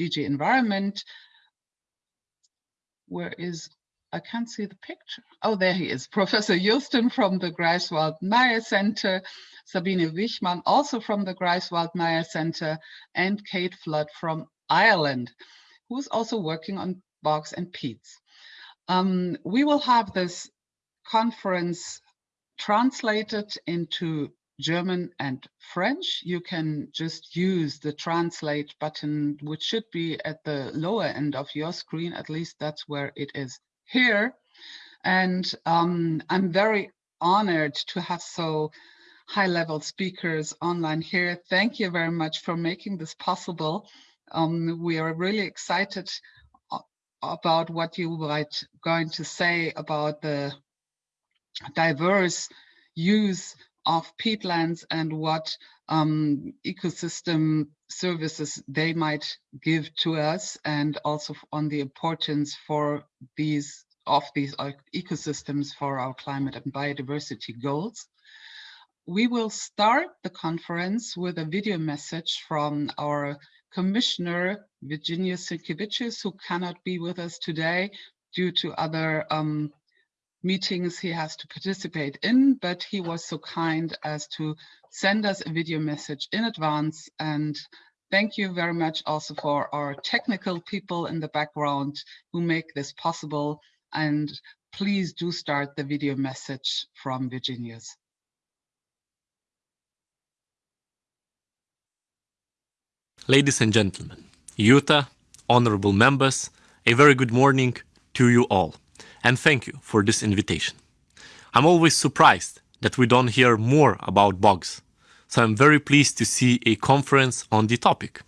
DG Environment. Where is, I can't see the picture. Oh, there he is. Professor Joosten from the Greifswald Mire Center, Sabine Wichmann, also from the Greifswald Mire Center, and Kate Flood from Ireland, who's also working on bogs and peats. Um, we will have this conference translated into German and French. You can just use the translate button, which should be at the lower end of your screen. At least that's where it is here. And um, I'm very honored to have so high level speakers online here. Thank you very much for making this possible. Um, we are really excited about what you might going to say about the diverse use of peatlands and what um, ecosystem services they might give to us and also on the importance for these of these uh, ecosystems for our climate and biodiversity goals. We will start the conference with a video message from our commissioner, Virginijus Sinkevičius, who cannot be with us today due to other um, meetings he has to participate in, but he was so kind as to send us a video message in advance. And thank you very much also for our technical people in the background who make this possible. And please do start the video message from Virginijus. Ladies and gentlemen, Jutta, honorable members, a very good morning to you all and thank you for this invitation. I'm always surprised that we don't hear more about bogs, so I'm very pleased to see a conference on the topic.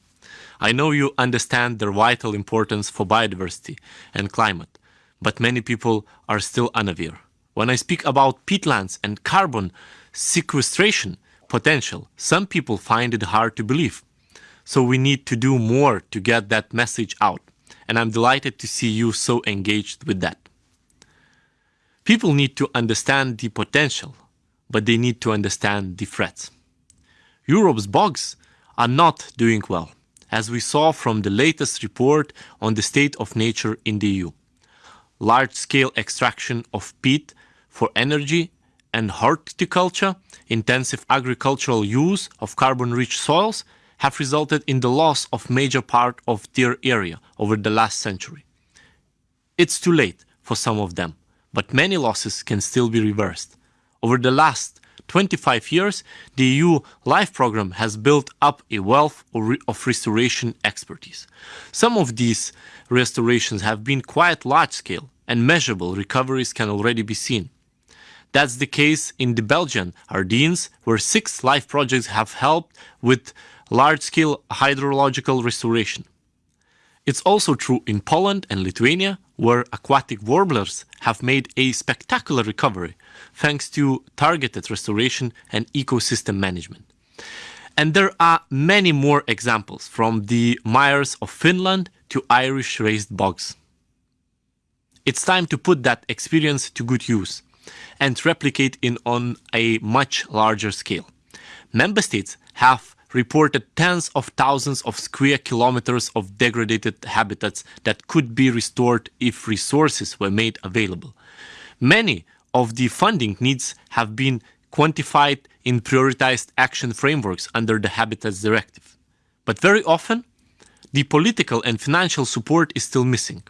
I know you understand their vital importance for biodiversity and climate, but many people are still unaware. When I speak about peatlands and carbon sequestration potential, some people find it hard to believe. So we need to do more to get that message out, and I'm delighted to see you so engaged with that. People need to understand the potential, but they need to understand the threats. Europe's bogs are not doing well, as we saw from the latest report on the state of nature in the EU. Large-scale extraction of peat for energy and horticulture, intensive agricultural use of carbon-rich soils have resulted in the loss of major part of their area over the last century. It's too late for some of them, but many losses can still be reversed. Over the last 25 years, the EU LIFE program has built up a wealth of restoration expertise. Some of these restorations have been quite large scale and measurable recoveries can already be seen. That's the case in the Belgian Ardennes, where six LIFE projects have helped with large-scale hydrological restoration. It's also true in Poland and Lithuania, where aquatic warblers have made a spectacular recovery thanks to targeted restoration and ecosystem management. And there are many more examples from the mires of Finland to Irish raised bogs. It's time to put that experience to good use and replicate it on a much larger scale. Member states have reported tens of thousands of square kilometers of degraded habitats that could be restored if resources were made available. Many of the funding needs have been quantified in prioritized action frameworks under the Habitats Directive. But very often, the political and financial support is still missing.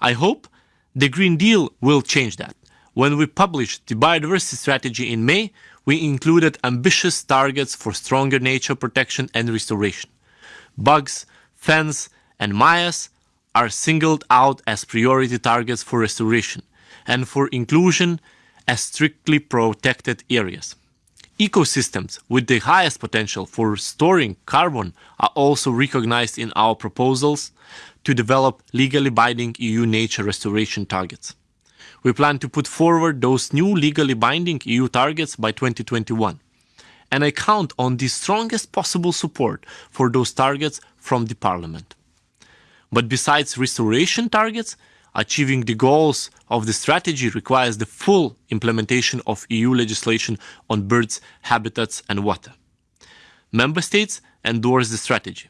I hope the Green Deal will change that. When we published the biodiversity strategy in May, we included ambitious targets for stronger nature protection and restoration. Bogs, fens, and mires are singled out as priority targets for restoration and for inclusion as strictly protected areas. Ecosystems with the highest potential for storing carbon are also recognized in our proposals to develop legally binding EU nature restoration targets. We plan to put forward those new legally binding EU targets by 2021. And I count on the strongest possible support for those targets from the Parliament. But besides restoration targets, achieving the goals of the strategy requires the full implementation of EU legislation on birds, habitats and water. Member States endorse the strategy.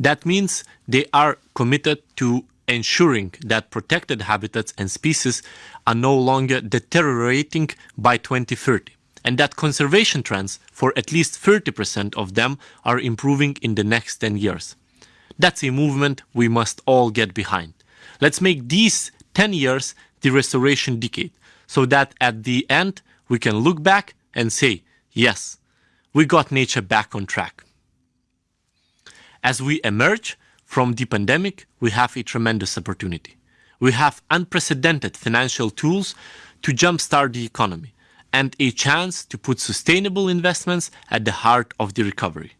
That means they are committed to ensuring that protected habitats and species are no longer deteriorating by 2030 and that conservation trends for at least 30% of them are improving in the next 10 years. That's a movement we must all get behind. Let's make these 10 years the restoration decade so that at the end we can look back and say, yes, we got nature back on track. As we emerge from the pandemic, we have a tremendous opportunity. We have unprecedented financial tools to jumpstart the economy and a chance to put sustainable investments at the heart of the recovery.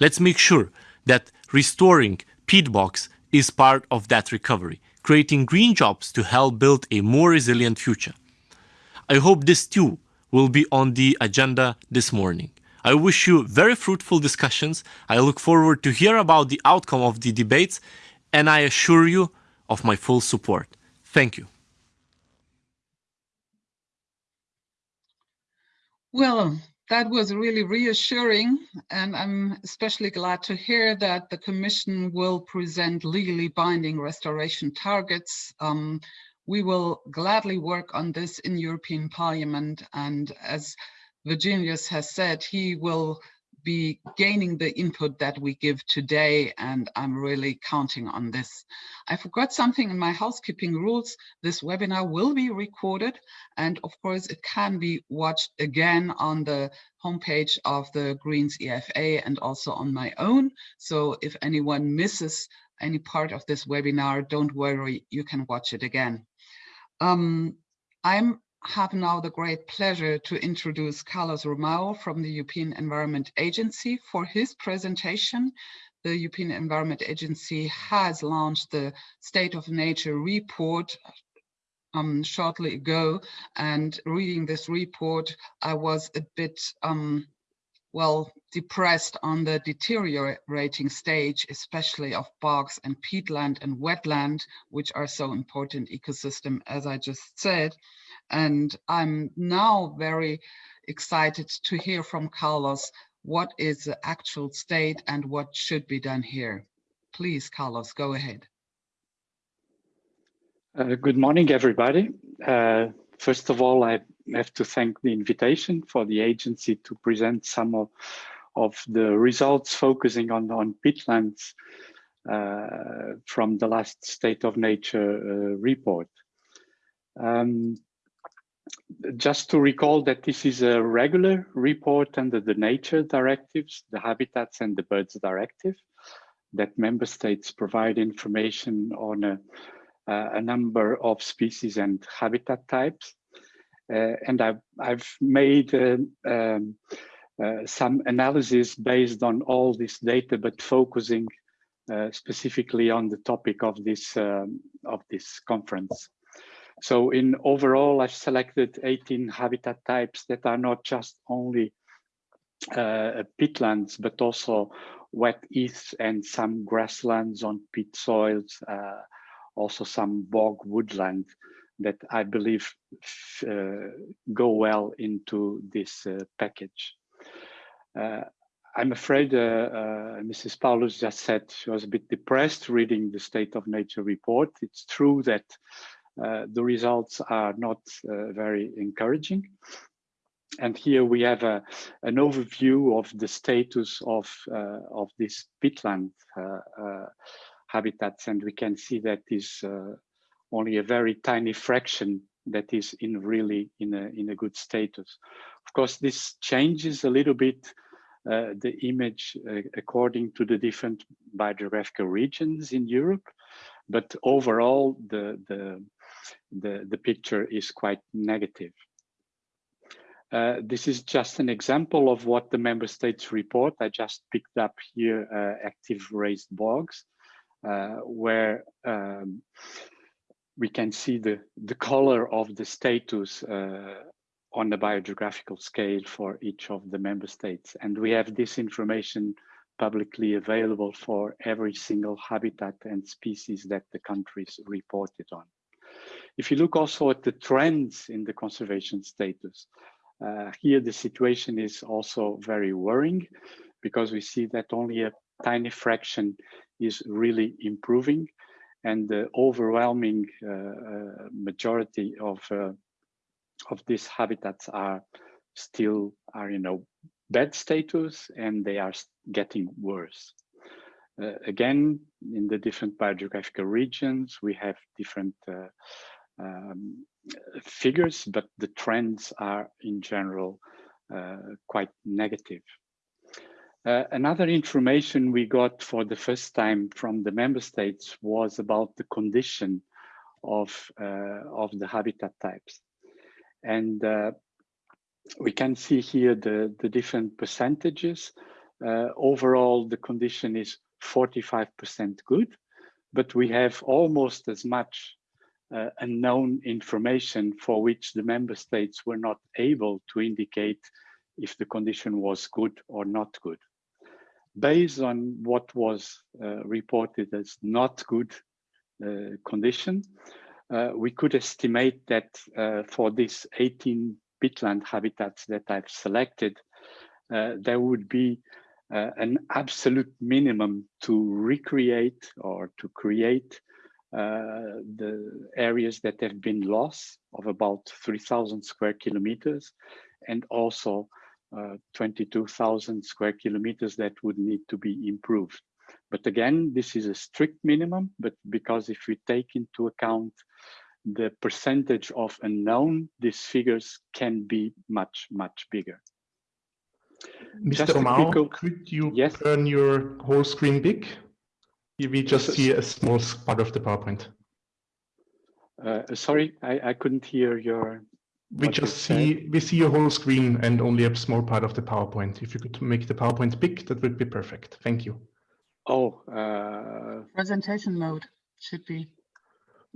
Let's make sure that restoring peat bogs is part of that recovery, creating green jobs to help build a more resilient future. I hope this too will be on the agenda this morning. I wish you very fruitful discussions. I look forward to hear about the outcome of the debates, and I assure you of my full support. Thank you. Well, that was really reassuring, and I'm especially glad to hear that the Commission will present legally binding restoration targets. Um, we will gladly work on this in European Parliament, and as Virginijus has said, he will be gaining the input that we give today, and I'm really counting on this. I forgot something in my housekeeping rules. This webinar will be recorded, and of course, it can be watched again on the homepage of the Greens EFA and also on my own. So if anyone misses any part of this webinar, don't worry, you can watch it again. Um, I'm have now the great pleasure to introduce Carlos Romao from the European Environment Agency for his presentation. The European Environment Agency has launched the State of Nature report um, shortly ago, and reading this report, I was a bit, um, well, depressed on the deteriorating stage, especially of bogs and peatland and wetland, which are so important ecosystem, as I just said. And I'm now very excited to hear from Carlos what is the actual state and what should be done here. Please, Carlos, go ahead. Uh, good morning, everybody. Uh, first of all, I have to thank the invitation for the agency to present some of, of the results focusing on, on peatlands uh, from the last State of Nature uh, report. Um, just to recall that this is a regular report under the nature directives, the habitats and the birds directive, that member states provide information on a, uh, a number of species and habitat types. Uh, and I've, I've made uh, um, uh, some analysis based on all this data, but focusing specifically on the topic of this, um, of this conference. So in overall, I've selected 18 habitat types that are not just only uh, peatlands, but also wet heaths and some grasslands on peat soils, uh, also some bog woodland that I believe uh, go well into this uh, package. Uh, I'm afraid uh, uh, Mrs. Paulus just said she was a bit depressed reading the State of Nature report. It's true that uh, the results are not uh, very encouraging. And here we have a, an overview of the status of, uh, of this peatland habitats. And we can see that is only a very tiny fraction that is in really in a, in a good status. Of course, this changes a little bit uh, the image uh, according to the different biogeographical regions in Europe. But overall, the, the, the, the picture is quite negative. Uh, this is just an example of what the member states report. I just picked up here uh, active raised bogs, uh, where um, we can see the, the color of the status uh, on the biogeographical scale for each of the member states. And we have this information publicly available for every single habitat and species that the countries reported on. If you look also at the trends in the conservation status, uh, here the situation is also very worrying because we see that only a tiny fraction is really improving and the overwhelming uh, uh, majority of uh, of these habitats are still are you know bad status and they are getting worse. Uh, again, in the different biogeographical regions, we have different uh, um, figures, but the trends are in general uh, quite negative. Uh, another information we got for the first time from the member states was about the condition of, uh, of the habitat types. And uh, we can see here the, the different percentages. Overall, the condition is 45% good, but we have almost as much uh, unknown information for which the member states were not able to indicate if the condition was good or not good based on what was uh, reported as not good uh, condition, uh, we could estimate that uh, for these 18 peatland habitats that I've selected, uh, there would be uh, an absolute minimum to recreate or to create the areas that have been lost of about 3,000 square kilometers and also uh, 22,000 square kilometers that would need to be improved. But again, this is a strict minimum, but because if we take into account the percentage of unknown, these figures can be much, much bigger. Mr. Romao, could you yes? turn your whole screen big? We just see a small part of the PowerPoint. Uh, sorry, I, I couldn't hear your we just see we see your whole screen and only a small part of the PowerPoint. If you could make the PowerPoint big, that would be perfect. Thank you. Oh, uh, presentation mode should be.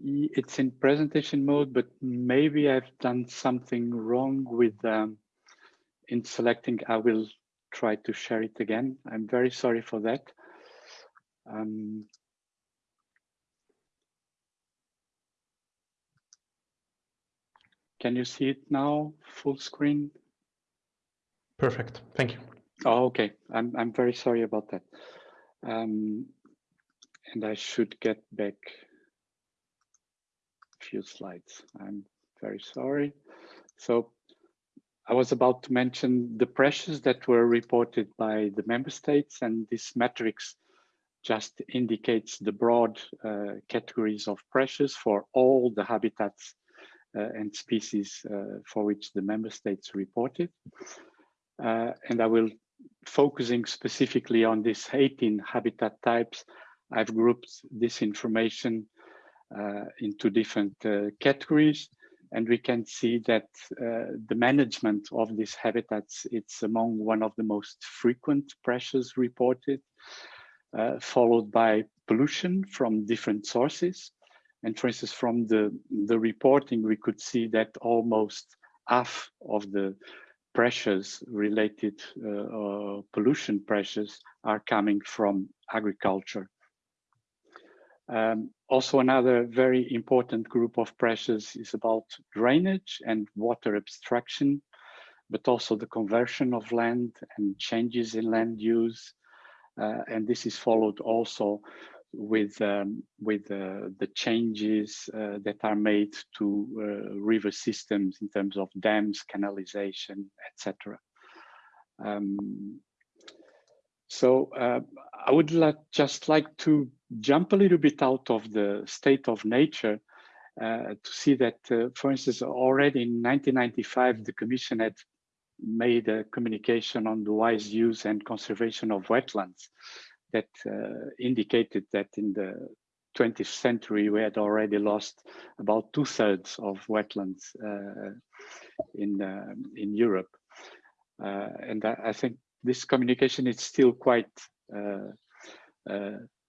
It's in presentation mode, but maybe I've done something wrong with um, in selecting. I will try to share it again. I'm very sorry for that. Um, Can you see it now, full screen? Perfect, thank you. Oh, okay, I'm, I'm very sorry about that. Um, and I should get back a few slides. I'm very sorry. So I was about to mention the pressures that were reported by the member states and this matrix just indicates the broad uh, categories of pressures for all the habitats and species uh, for which the member states reported. Uh, and I will focusing specifically on these 18 habitat types. I've grouped this information into different categories and we can see that uh, the management of these habitats it's among one of the most frequent pressures reported uh, followed by pollution from different sources and for instance, from the, the reporting, we could see that almost half of the pressures related uh, uh, pollution pressures are coming from agriculture. Um, also, another very important group of pressures is about drainage and water abstraction, but also the conversion of land and changes in land use. Uh, and this is followed also with um, with uh, the changes uh, that are made to uh, river systems in terms of dams, canalization, etc. Um, so uh, I would like, just like to jump a little bit out of the state of nature uh, to see that, uh, for instance, already in 1995, the Commission had made a communication on the wise use and conservation of wetlands that uh, indicated that in the 20th century we had already lost about two thirds of wetlands uh, in uh, in Europe, and I, I, think this communication is still quite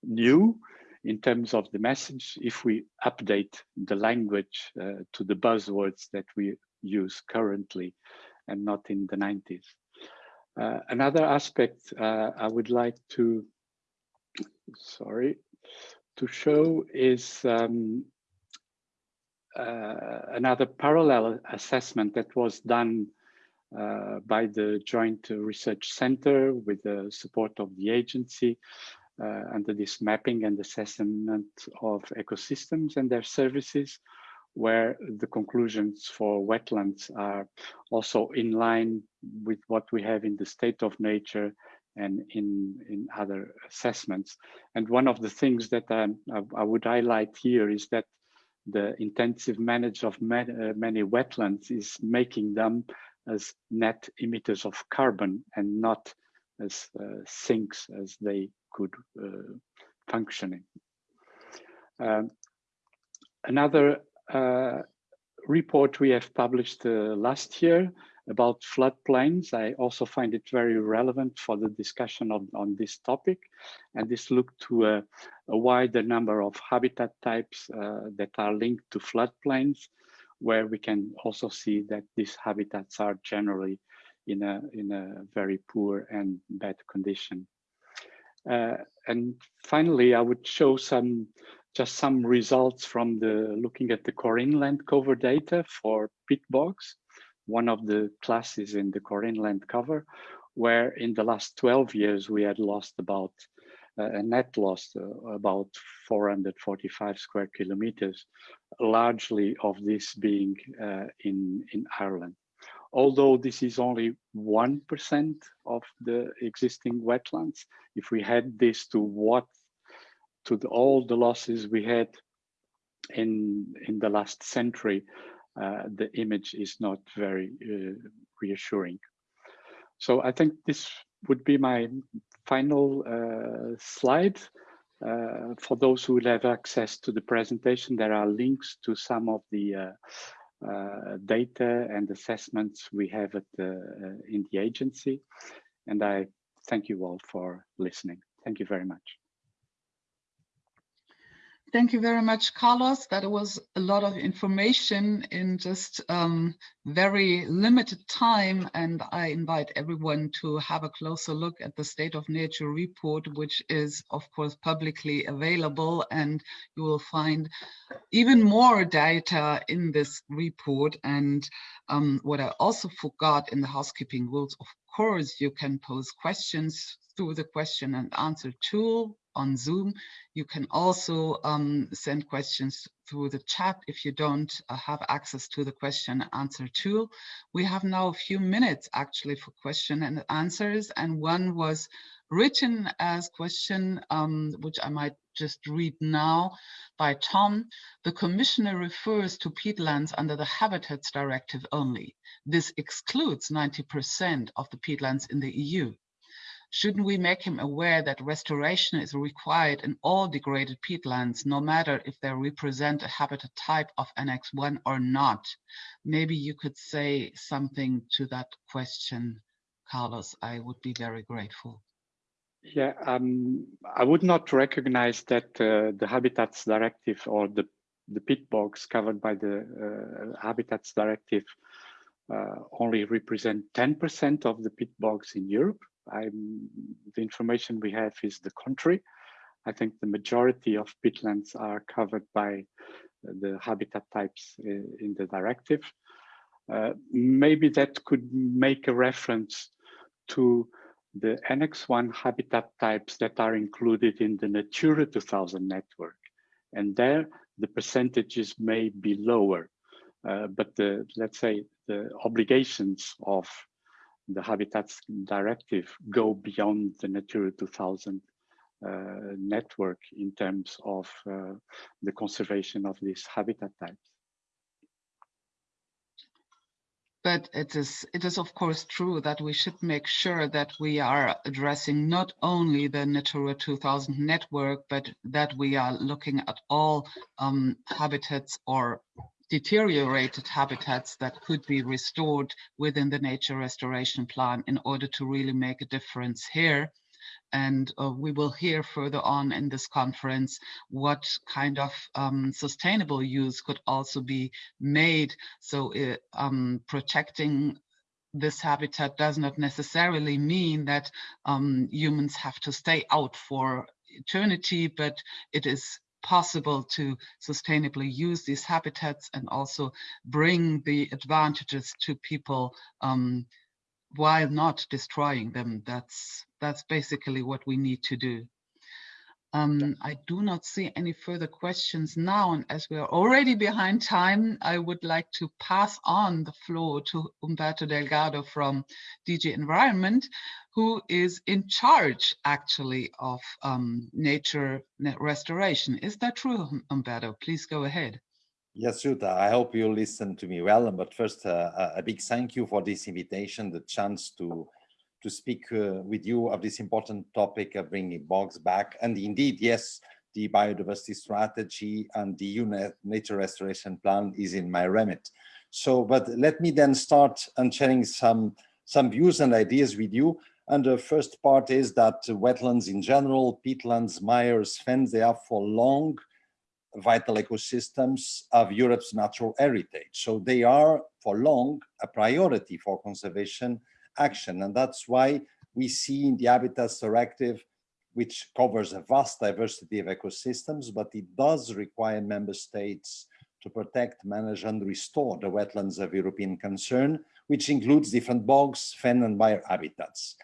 new in terms of the message if we update the language uh, to the buzzwords that we use currently and not in the 90s. Uh, another aspect uh, I would like to sorry, to show is um, uh, another parallel assessment that was done uh, by the Joint Research Center with the support of the agency uh, under this mapping and assessment of ecosystems and their services, where the conclusions for wetlands are also in line with what we have in the state of nature and in, in other assessments. And one of the things that I, I would highlight here is that the intensive management of many, uh, many wetlands is making them as net emitters of carbon and not as uh, sinks as they could uh, functioning. Um, another uh, report we have published uh, last year about floodplains. I also find it very relevant for the discussion of, on this topic. And this looked to a, a wider number of habitat types uh, that are linked to floodplains, where we can also see that these habitats are generally in a, in a very poor and bad condition. Uh, and finally, I would show some just some results from the looking at the CORINE Land Cover data for peat bogs one of the classes in the CORINE Land Cover, where in the last 12 years we had lost about uh, a net loss uh, about 445 square kilometers, largely of this being uh, in, in Ireland. Although this is only 1% of the existing wetlands, if we had this to what to the, all the losses we had in in the last century, the image is not very uh, reassuring. So I think this would be my final uh, slide. Uh, for those who will have access to the presentation, there are links to some of the uh, uh, data and assessments we have at the, in the agency. And I thank you all for listening. Thank you very much. Thank you very much, Carlos. That was a lot of information in just um, very limited time. And I invite everyone to have a closer look at the State of Nature report, which is, of course, publicly available. And you will find even more data in this report. And um, what I also forgot in the housekeeping rules, of course, you can pose questions through the question and answer tool on Zoom. You can also um, send questions through the chat if you don't uh, have access to the question and answer tool. We have now a few minutes actually for question and answers and one was written as question, um, which I might just read now by Tom. The commissioner refers to peatlands under the Habitats Directive only. This excludes 90% of the peatlands in the EU. Shouldn't we make him aware that restoration is required in all degraded peatlands, no matter if they represent a habitat type of Annex 1 or not? Maybe you could say something to that question, Carlos. I would be very grateful. Yeah, um, I would not recognize that uh, the Habitats Directive or the, the peat bogs covered by the uh, Habitats Directive uh, only represent 10% of the peat bogs in Europe. I'm, the information we have is the contrary. I think the majority of peatlands are covered by the habitat types in the directive. Uh, maybe that could make a reference to the Annex 1 habitat types that are included in the Natura 2000 network. And there, the percentages may be lower, uh, but the, let's say, the obligations of the Habitats Directive go beyond the Natura 2000 uh, network in terms of uh, the conservation of these habitat types. But it is, it is of course true that we should make sure that we are addressing not only the Natura 2000 network, but that we are looking at all um, habitats or deteriorated habitats that could be restored within the nature restoration plan in order to really make a difference here. And uh, we will hear further on in this conference what kind of um, sustainable use could also be made. So uh, um, protecting this habitat does not necessarily mean that um, humans have to stay out for eternity, but it is possible to sustainably use these habitats and also bring the advantages to people um, while not destroying them. That's that's basically what we need to do. Um, I do not see any further questions now, and as we are already behind time, I would like to pass on the floor to Humberto Delgado from DG Environment, who is in charge actually of um, nature restoration. Is that true, Humberto? Please go ahead. Yes, Jutta, I hope you listen to me well. But first, uh, a big thank you for this invitation, the chance to to speak uh, with you of this important topic of bringing bogs back. And indeed, yes, the biodiversity strategy and the UNET nature restoration plan is in my remit. So, but let me then start and sharing some, some views and ideas with you. And the first part is that wetlands in general, peatlands, mires, fens, they are for long vital ecosystems of Europe's natural heritage. So they are for long a priority for conservation action. And that's why we see in the Habitats Directive, which covers a vast diversity of ecosystems, but it does require member states to protect, manage and restore the wetlands of European concern, which includes different bogs, fen and mire habitats.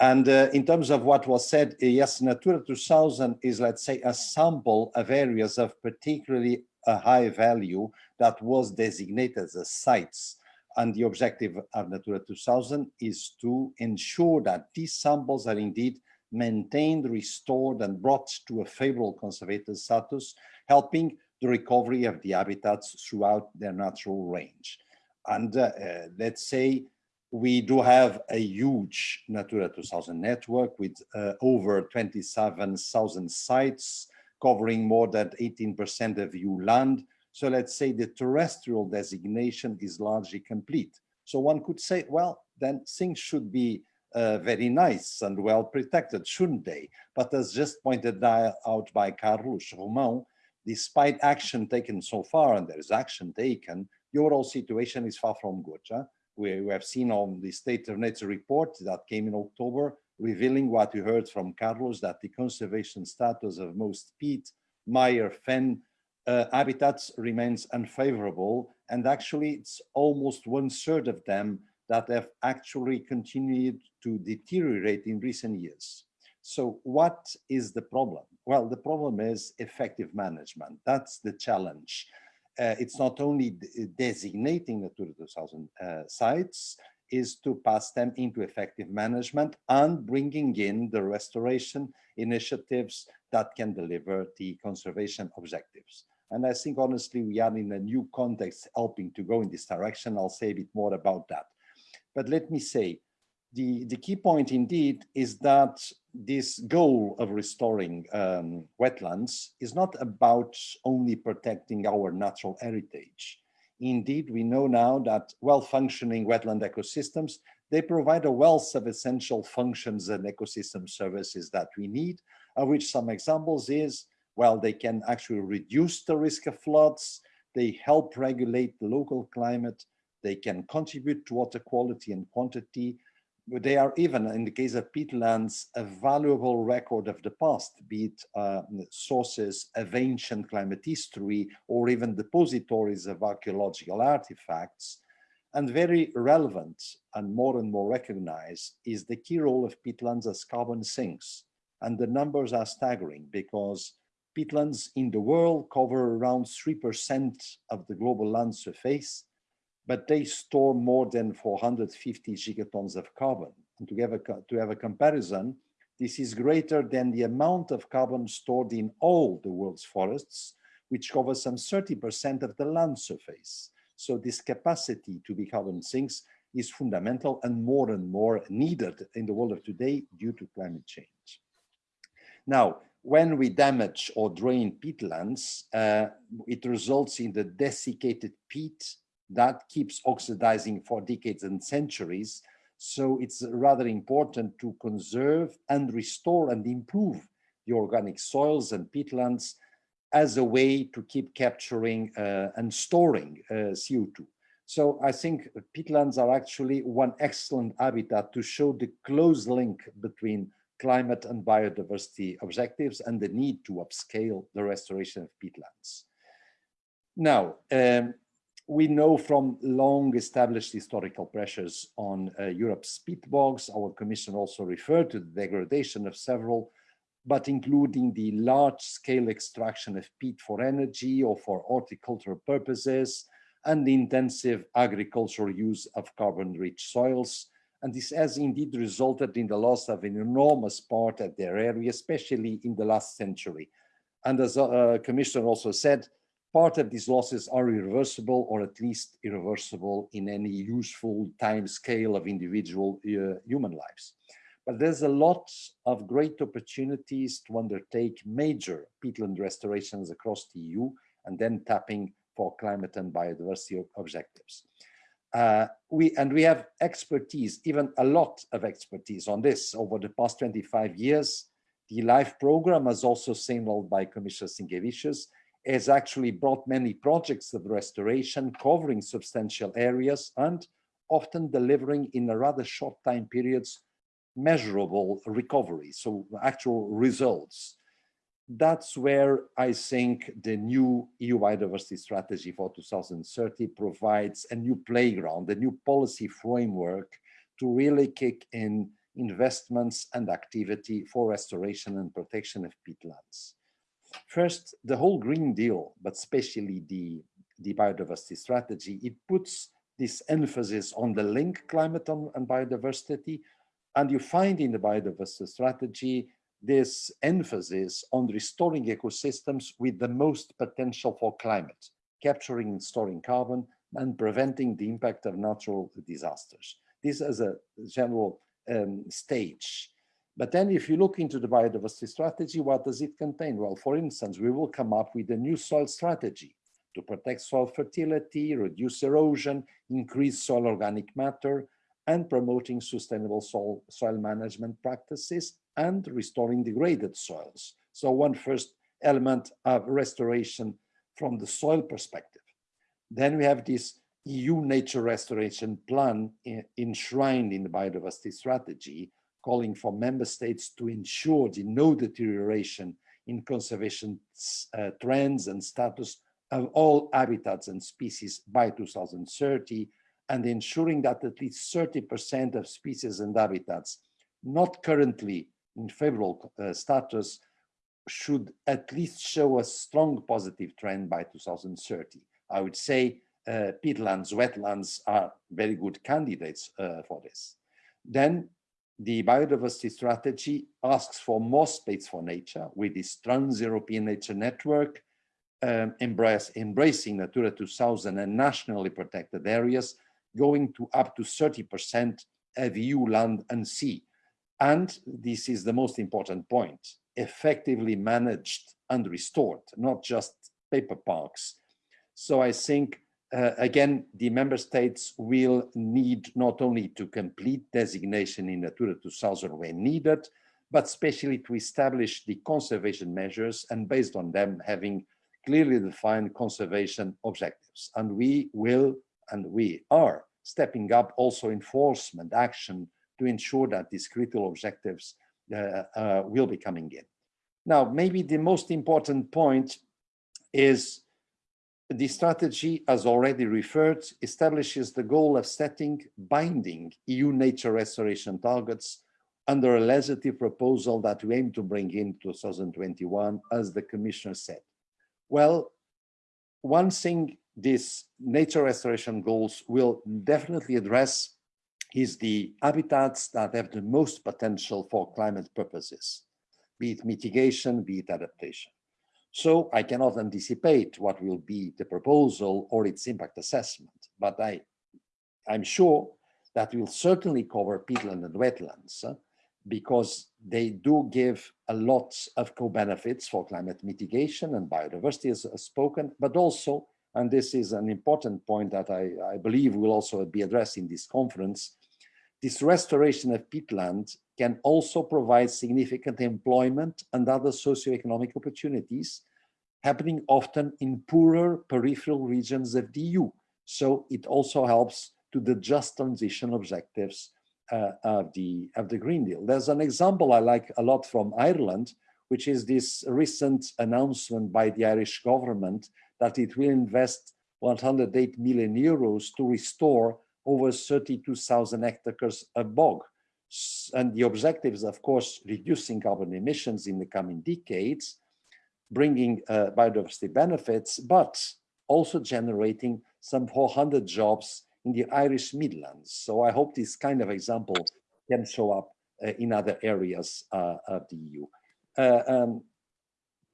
And uh, in terms of what was said, uh, yes, Natura 2000 is, let's say, a sample of areas of particularly a high value that was designated as sites and the objective of Natura 2000 is to ensure that these samples are indeed maintained, restored, and brought to a favorable conservative status, helping the recovery of the habitats throughout their natural range. And uh, uh, let's say we do have a huge Natura 2000 network with uh, over 27,000 sites covering more than 18% of EU land, so let's say the terrestrial designation is largely complete. So one could say, well, then things should be uh, very nice and well protected, shouldn't they? But as just pointed out by Carlos Romão, despite action taken so far, and there is action taken, the overall situation is far from good. Huh? We, we have seen on the State of Nature report that came in October, revealing what we heard from Carlos, that the conservation status of most peat, mire, fen, uh, habitats remains unfavorable and actually it's almost one third of them that have actually continued to deteriorate in recent years. So what is the problem? Well, the problem is effective management. That's the challenge. Uh, it's not only designating the 2000 uh, sites, is to pass them into effective management and bringing in the restoration initiatives that can deliver the conservation objectives. And I think honestly, we are in a new context helping to go in this direction. I'll say a bit more about that. But let me say, the, the key point indeed is that this goal of restoring um, wetlands is not about only protecting our natural heritage. Indeed, we know now that well-functioning wetland ecosystems, they provide a wealth of essential functions and ecosystem services that we need, of which some examples is well, they can actually reduce the risk of floods, they help regulate the local climate, they can contribute to water quality and quantity, they are even, in the case of peatlands, a valuable record of the past, be it uh, sources of ancient climate history or even depositories of archaeological artifacts. And very relevant and more and more recognized is the key role of peatlands as carbon sinks. And the numbers are staggering because peatlands in the world cover around 3% of the global land surface, but they store more than 450 gigatons of carbon. And to have, a, to have a comparison, this is greater than the amount of carbon stored in all the world's forests, which cover some 30% of the land surface. So this capacity to be carbon sinks is fundamental and more and more needed in the world of today due to climate change. Now, when we damage or drain peatlands, uh, it results in the desiccated peat that keeps oxidizing for decades and centuries. So it's rather important to conserve and restore and improve the organic soils and peatlands as a way to keep capturing uh, and storing uh, CO2. So I think peatlands are actually one excellent habitat to show the close link between climate and biodiversity objectives and the need to upscale the restoration of peatlands. Now, um, we know from long established historical pressures on uh, Europe's peat bogs, our commission also referred to the degradation of several, but including the large scale extraction of peat for energy or for horticultural purposes, and the intensive agricultural use of carbon rich soils. And this has indeed resulted in the loss of an enormous part of their area, especially in the last century. And as the uh, also said, part of these losses are irreversible or at least irreversible in any useful time scale of individual uh, human lives. But there's a lot of great opportunities to undertake major peatland restorations across the EU and then tapping for climate and biodiversity objectives. Uh, we and we have expertise, even a lot of expertise on this over the past 25 years. The LIFE program, as also signaled by Commissioner Sinkevicius, has actually brought many projects of restoration covering substantial areas and often delivering in a rather short time periods measurable recovery, so actual results. That's where I think the new EU biodiversity strategy for 2030 provides a new playground, a new policy framework to really kick in investments and activity for restoration and protection of peatlands. First, the whole Green Deal, but especially the, the biodiversity strategy, it puts this emphasis on the link climate and, biodiversity. And you find in the biodiversity strategy this emphasis on restoring ecosystems with the most potential for climate, capturing and storing carbon and preventing the impact of natural disasters. This as a general um, stage. But then if you look into the biodiversity strategy, what does it contain? Well, for instance, we will come up with a new soil strategy to protect soil fertility, reduce erosion, increase soil organic matter, and promoting sustainable soil, soil management practices and restoring degraded soils. So one first element of restoration from the soil perspective. Then we have this EU nature restoration plan eh, enshrined in the biodiversity strategy, calling for member states to ensure the no deterioration in conservation uh, trends and status of all habitats and species by 2030 and ensuring that at least 30% of species and habitats not currently in favorable uh, status should at least show a strong positive trend by 2030. I would say uh, peatlands, wetlands are very good candidates uh, for this. Then the biodiversity strategy asks for more space for nature with this trans-European nature network, um, embrace, embracing Natura 2000 and nationally protected areas, going to up to 30% of EU land and sea. And this is the most important point, effectively managed and restored, not just paper parks. So I think uh, again, the member states will need not only to complete designation in Natura 2000 when needed, but especially to establish the conservation measures and based on them having clearly defined conservation objectives. And we will, and we are stepping up also enforcement action to ensure that these critical objectives uh, uh, will be coming in. Now, maybe the most important point is the strategy, as already referred, establishes the goal of setting binding EU nature restoration targets under a legislative proposal that we aim to bring in 2021, as the Commissioner said. Well, one thing these nature restoration goals will definitely address is the habitats that have the most potential for climate purposes, be it mitigation, be it adaptation. So I cannot anticipate what will be the proposal or its impact assessment, but I, I'm sure that will certainly cover peatland and wetlands uh, because they do give a lot of co-benefits for climate mitigation and biodiversity as, as, spoken, but also, and this is an important point that I, I believe will also be addressed in this conference, this restoration of peatland can also provide significant employment and other socioeconomic opportunities happening often in poorer peripheral regions of the EU. So it also helps to the just transition objectives uh, of, the, of the Green Deal. There's an example I like a lot from Ireland, which is this recent announcement by the Irish government that it will invest 108 million euros to restore over 32,000 hectares of bog. And the objective is, of course, reducing carbon emissions in the coming decades, bringing uh, biodiversity benefits, but also generating some 400 jobs in the Irish Midlands. So I hope this kind of example can show up uh, in other areas uh, of the EU. Uh, um,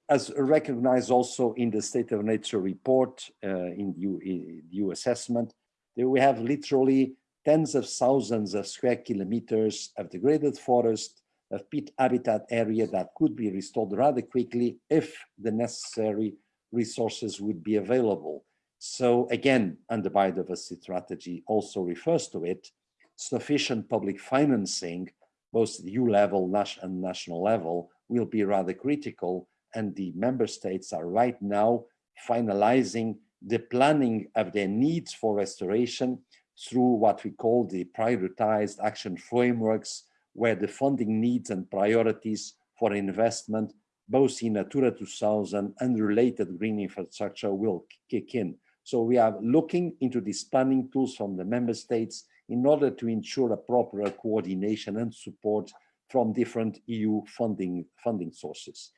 as recognized also in the State of Nature report uh, in the EU assessment, we have literally tens of thousands of square kilometers of degraded forest, of peat habitat area that could be restored rather quickly if the necessary resources would be available. So again, and the biodiversity strategy also refers to it, sufficient public financing, both EU level and national level, will be rather critical. And the member states are right now finalizing the planning of their needs for restoration through what we call the prioritized action frameworks, where the funding needs and priorities for investment, both in Natura 2000 and related green infrastructure will kick in. So we are looking into these planning tools from the member states in order to ensure a proper coordination and support from different EU funding, funding sources.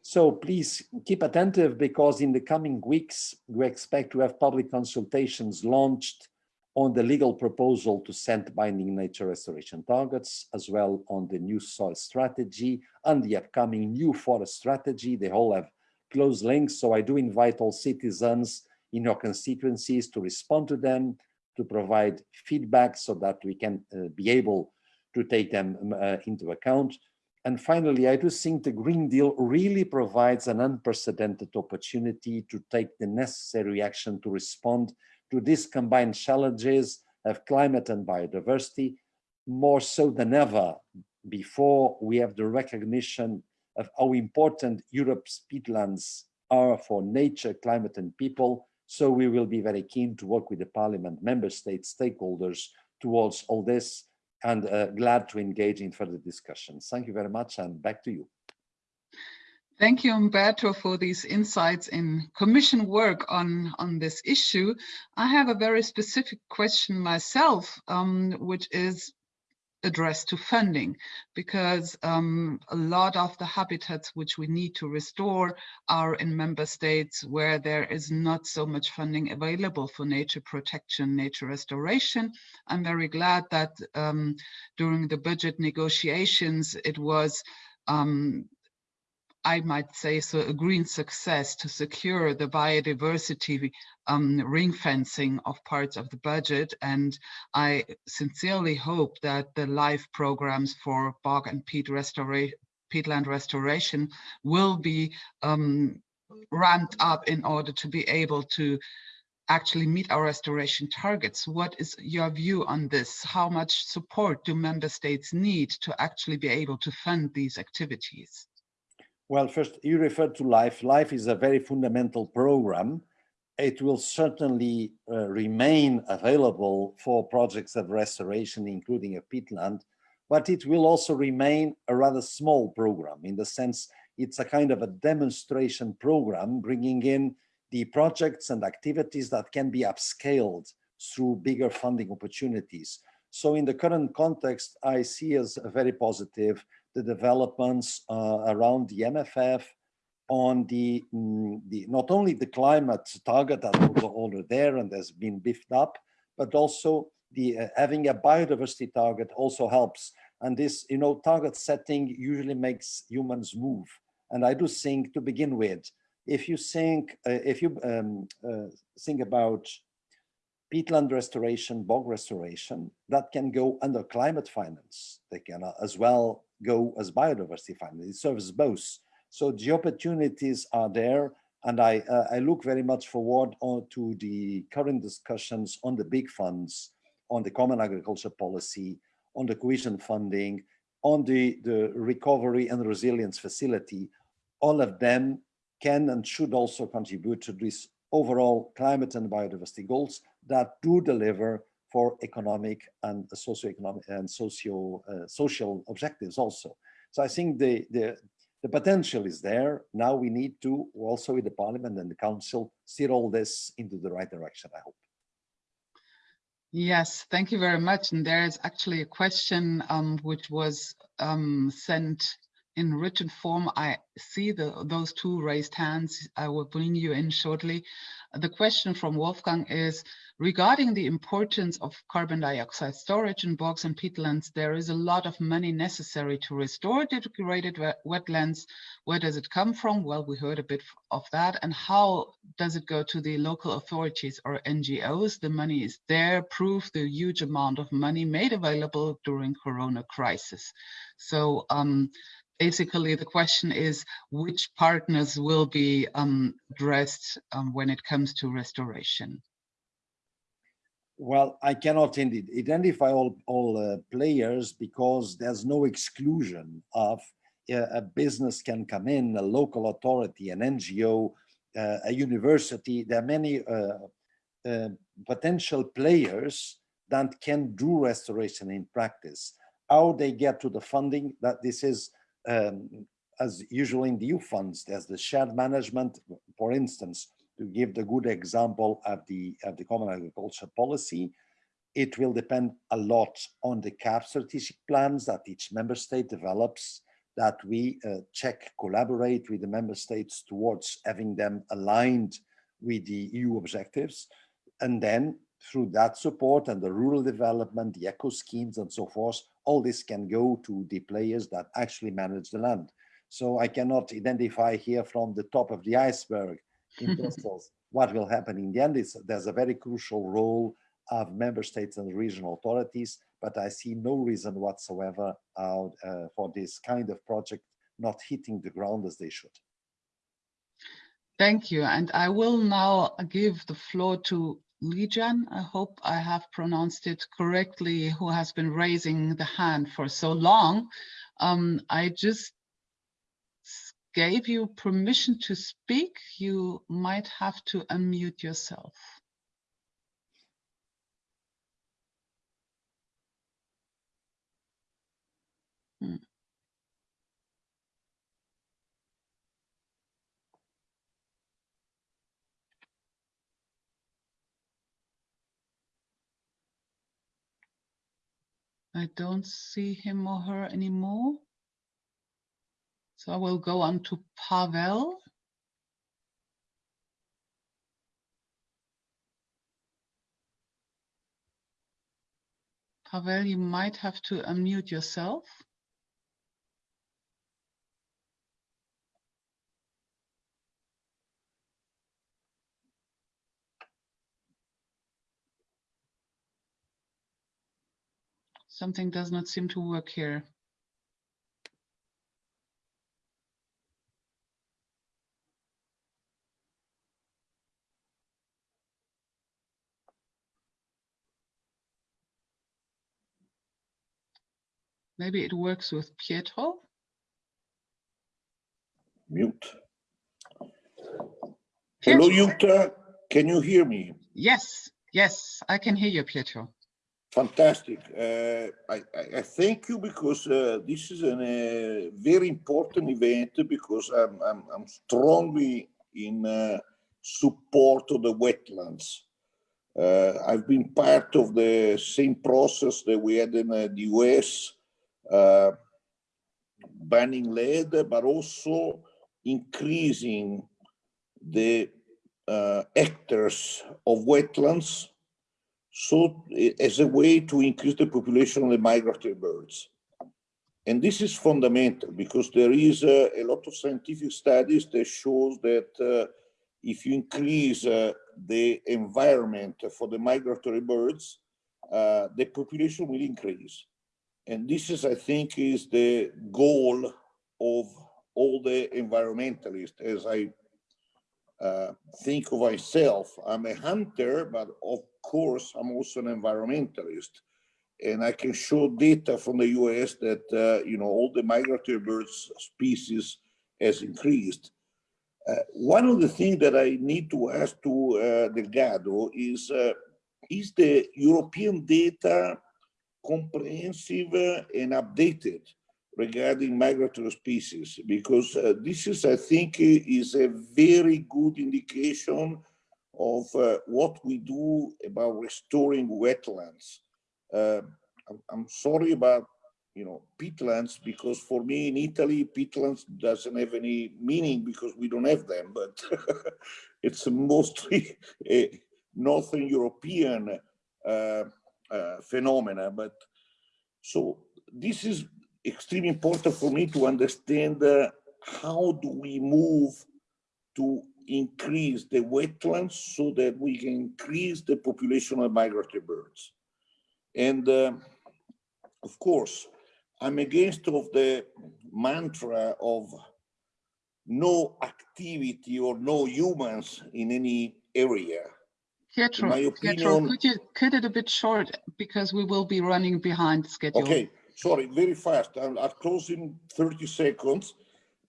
So please keep attentive because in the coming weeks, we expect to have public consultations launched on the legal proposal to set binding nature restoration targets, as well on the new soil strategy and the upcoming new forest strategy. They all have close links. So I do invite all citizens in your constituencies to respond to them, to provide feedback so that we can uh, be able to take them um, uh, into account. And finally, I do think the Green Deal really provides an unprecedented opportunity to take the necessary action to respond to these combined challenges of climate and biodiversity, more so than ever before we have the recognition of how important Europe's peatlands are for nature, climate and people. So we will be very keen to work with the parliament, member states, stakeholders towards all this and uh, glad to engage in further discussions. Thank you very much and back to you. Thank you, Humberto, for these insights in commission work on, on this issue. I have a very specific question myself, um, which is addressed to funding, because um, a lot of the habitats which we need to restore are in member states where there is not so much funding available for nature protection, nature restoration. I'm very glad that um, during the budget negotiations, it was um, I might say so, a green success to secure the biodiversity um, ring fencing of parts of the budget. And I sincerely hope that the LIFE programs for bog and peat restoration peatland restoration will be um, ramped up in order to be able to actually meet our restoration targets. What is your view on this? How much support do member states need to actually be able to fund these activities? Well, first, you referred to LIFE. LIFE is a very fundamental program. It will certainly uh, remain available for projects of restoration, including a peatland, but it will also remain a rather small program in the sense it's a kind of a demonstration program bringing in the projects and activities that can be upscaled through bigger funding opportunities. So in the current context, I see as a very positive the developments uh, around the MFF on the, mm, the not only the climate target that was already there and has been beefed up, but also the uh, having a biodiversity target also helps. And this, you know, target setting usually makes humans move. And I do think to begin with, if you think, uh, if you um, uh, think about peatland restoration, bog restoration, that can go under climate finance. They can uh, as well go as biodiversity finance. It serves both. So the opportunities are there. And I, uh, I look very much forward to the current discussions on the big funds, on the common agriculture policy, on the cohesion funding, on the, the recovery and resilience facility. All of them can and should also contribute to this overall climate and biodiversity goals that do deliver for economic and socio-economic and socio uh, social objectives also. So I think the, the, the potential is there. Now we need to also with the parliament and the council steer all this into the right direction, I hope. Yes, thank you very much. And there is actually a question um, which was um, sent in written form. I see the, those two raised hands. I will bring you in shortly. The question from Wolfgang is, regarding the importance of carbon dioxide storage in bogs and peatlands, there is a lot of money necessary to restore degraded wetlands. Where does it come from? Well, we heard a bit of that. And how does it go to the local authorities or NGOs? The money is there, proof the huge amount of money made available during Corona crisis. So um, basically the question is which partners will be um, addressed um, when it comes to restoration? Well, I cannot indeed identify all, all uh, players because there's no exclusion of uh, a business can come in, a local authority, an NGO, uh, a university. There are many uh, uh, potential players that can do restoration in practice. How they get to the funding, that this is um, as usual in the EU funds, there's the shared management, for instance, to give the good example of the, of the common agriculture policy, it will depend a lot on the CAP strategic plans that each member state develops, that we uh, check, collaborate with the member states towards having them aligned with the EU objectives. And then through that support and the rural development, the eco schemes and so forth, all this can go to the players that actually manage the land. So I cannot identify here from the top of the iceberg in Brussels what will happen in the end. is there's a very crucial role of member states and regional authorities, but I see no reason whatsoever uh, uh, for this kind of project not hitting the ground as they should. Thank you. And I will now give the floor to Lijan, I hope I have pronounced it correctly, who has been raising the hand for so long. Um, I just gave you permission to speak. You might have to unmute yourself. Hmm. I don't see him or her anymore. So I will go on to Pavel. Pavel, you might have to unmute yourself. Something does not seem to work here. Maybe it works with Pietro. Mute. Pietro. Hello, Jutta. Can you hear me? Yes, yes, I can hear you, Pietro. Fantastic. Uh, I, I, thank you because uh, this is a uh, very important event because I'm, I'm, I'm strongly in uh, support of the wetlands. Uh, I've been part of the same process that we had in uh, the US, banning lead, but also increasing the hectares of wetlands so as a way to increase the population of the migratory birds. And this is fundamental because there is uh, a lot of scientific studies that shows that uh, if you increase uh, the environment for the migratory birds, uh, the population will increase. And this is, I think, is the goal of all the environmentalists, as I uh, think of myself. I'm a hunter, but of course, I'm also an environmentalist. And I can show data from the US that, uh, you know, all the migratory birds species has increased. Uh, one of the things that I need to ask to uh, Delgado is, uh, is the European data comprehensive and updated? regarding migratory species, because uh, this is, I think, is a very good indication of uh, what we do about restoring wetlands. Uh, I'm, sorry about, you know, peatlands, because for me in Italy, peatlands doesn't have any meaning because we don't have them, but it's mostly a Northern European uh, phenomena. But so this is extremely important for me to understand uh, how do we move to increase the wetlands so that we can increase the population of migratory birds. And uh, of course, I'm against of the mantra of no activity or no humans in any area. Pietro, opinion, Pietro, could you cut it a bit short because we will be running behind schedule. Okay, sorry, very fast. I'll, I'll close in 30 seconds.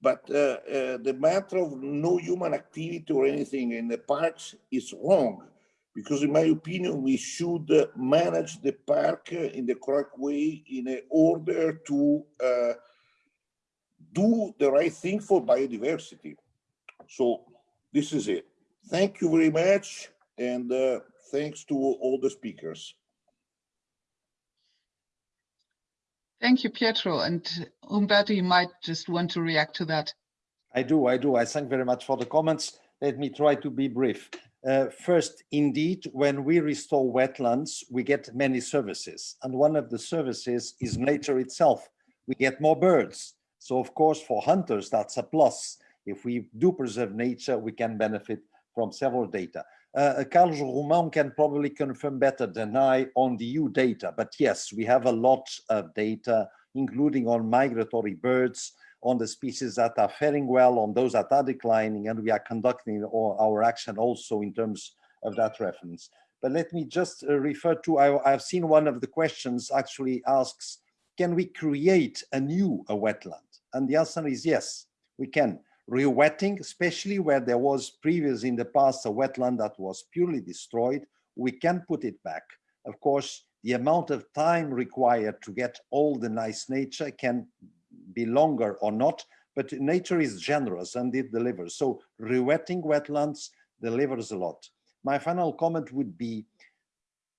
But uh, uh, the matter of no human activity or anything in the parks is wrong. Because in my opinion, we should uh, manage the park in the correct way in order to uh, do the right thing for biodiversity. So this is it. Thank you very much. And uh, thanks to all the speakers. Thank you, Pietro. And Humberto, you might just want to react to that. I do, I do. I thank very much for the comments. Let me try to be brief. Uh, first, indeed, when we restore wetlands, we get many services. And one of the services is nature itself. We get more birds. So of course, for hunters, that's a plus. If we do preserve nature, we can benefit from several data. Uh, Carlos Romão can probably confirm better than I on the EU data, but yes, we have a lot of data, including on migratory birds, on the species that are faring well, on those that are declining, and we are conducting our action also in terms of that reference. But let me just uh, refer to, I, have seen one of the questions actually asks, can we create a new a wetland? And the answer is yes, we can re-wetting, especially where there was previous in the past a wetland that was purely destroyed, we can put it back. Of course, the amount of time required to get all the nice nature can be longer or not, but nature is generous and it delivers. So re-wetting wetlands delivers a lot. My final comment would be,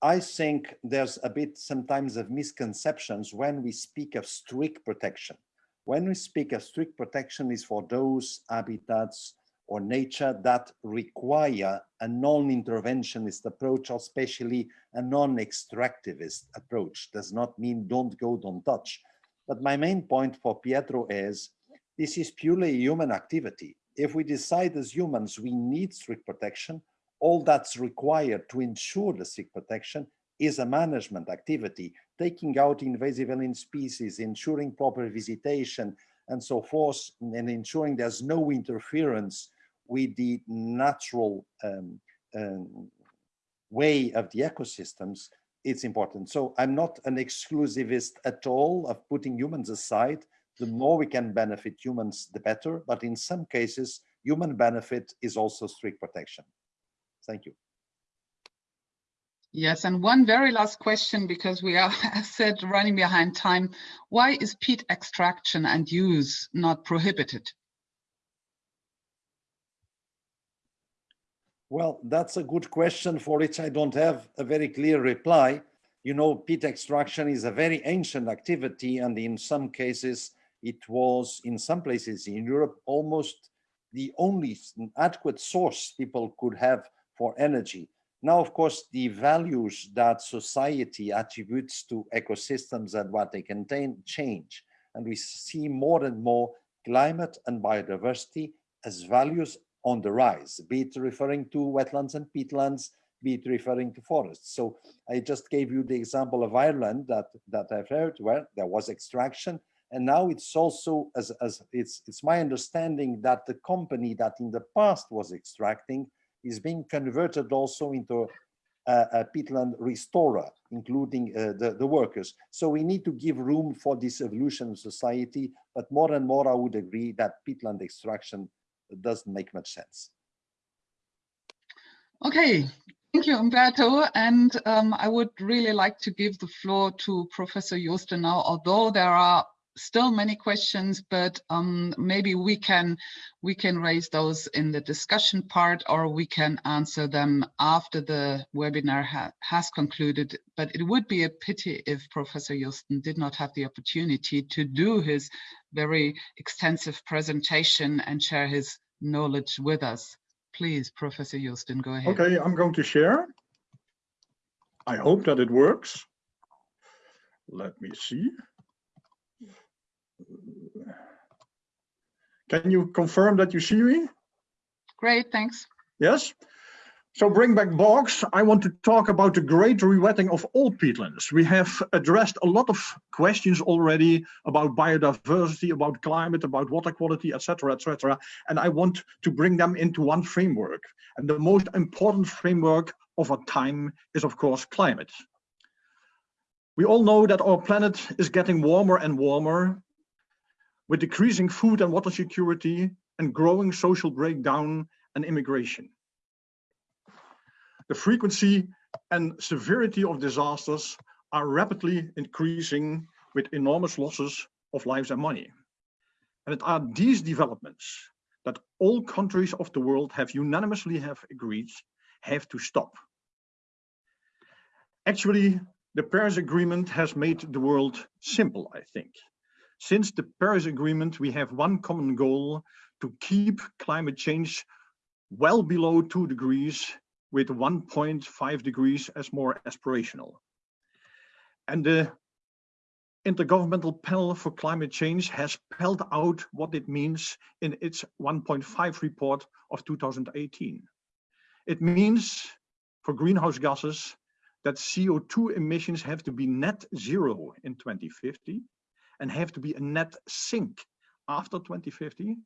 I think there's a bit sometimes of misconceptions when we speak of strict protection. When we speak of strict protection is for those habitats or nature that require a non-interventionist approach, or especially a non-extractivist approach. Does not mean don't go, don't touch. But my main point for Pietro is this is purely human activity. If we decide as humans we need strict protection, all that's required to ensure the strict protection is a management activity, taking out invasive alien species, ensuring proper visitation, and so forth, and ensuring there's no interference with the natural um, um, way of the ecosystems, it's important. So I'm not an exclusivist at all of putting humans aside. The more we can benefit humans, the better. But in some cases, human benefit is also strict protection. Thank you. Yes, and one very last question, because we are, as said, running behind time. Why is peat extraction and use not prohibited? Well, that's a good question for which I don't have a very clear reply. You know, peat extraction is a very ancient activity, and in some cases, it was, in some places in Europe, almost the only adequate source people could have for energy. Now, of course, the values that society attributes to ecosystems and what they contain change. And we see more and more climate and biodiversity as values on the rise, be it referring to wetlands and peatlands, be it referring to forests. So I just gave you the example of Ireland that, that I've heard where there was extraction. And now it's also, as, as it's, it's my understanding that the company that in the past was extracting is being converted also into a, a peatland restorer, including uh, the, the workers. So we need to give room for this evolution of society, but more and more I would agree that peatland extraction doesn't make much sense. Okay, thank you, Humberto. And um, I would really like to give the floor to Professor Joosten now, although there are still many questions, but um, maybe we can we can raise those in the discussion part, or we can answer them after the webinar ha has concluded. But it would be a pity if Professor Joosten did not have the opportunity to do his very extensive presentation and share his knowledge with us. Please, Professor Joosten, go ahead. Okay, I'm going to share. I hope that it works. Let me see. Can you confirm that you see me? Great, thanks. Yes. So bring back bogs. I want to talk about the great rewetting of all peatlands. We have addressed a lot of questions already about biodiversity, about climate, about water quality, etc., etc. And I want to bring them into one framework. And the most important framework of our time is, of course, climate. We all know that our planet is getting warmer and warmer with decreasing food and water security and growing social breakdown and immigration. The frequency and severity of disasters are rapidly increasing with enormous losses of lives and money. And it are these developments that all countries of the world have unanimously have agreed have to stop. Actually, the Paris Agreement has made the world simple, I think. Since the Paris Agreement, we have one common goal to keep climate change well below two degrees with 1.5 degrees as more aspirational. And the Intergovernmental Panel for Climate Change has spelled out what it means in its 1.5 report of 2018. It means for greenhouse gases that CO2 emissions have to be net zero in 2050 and have to be a net sink after 2050,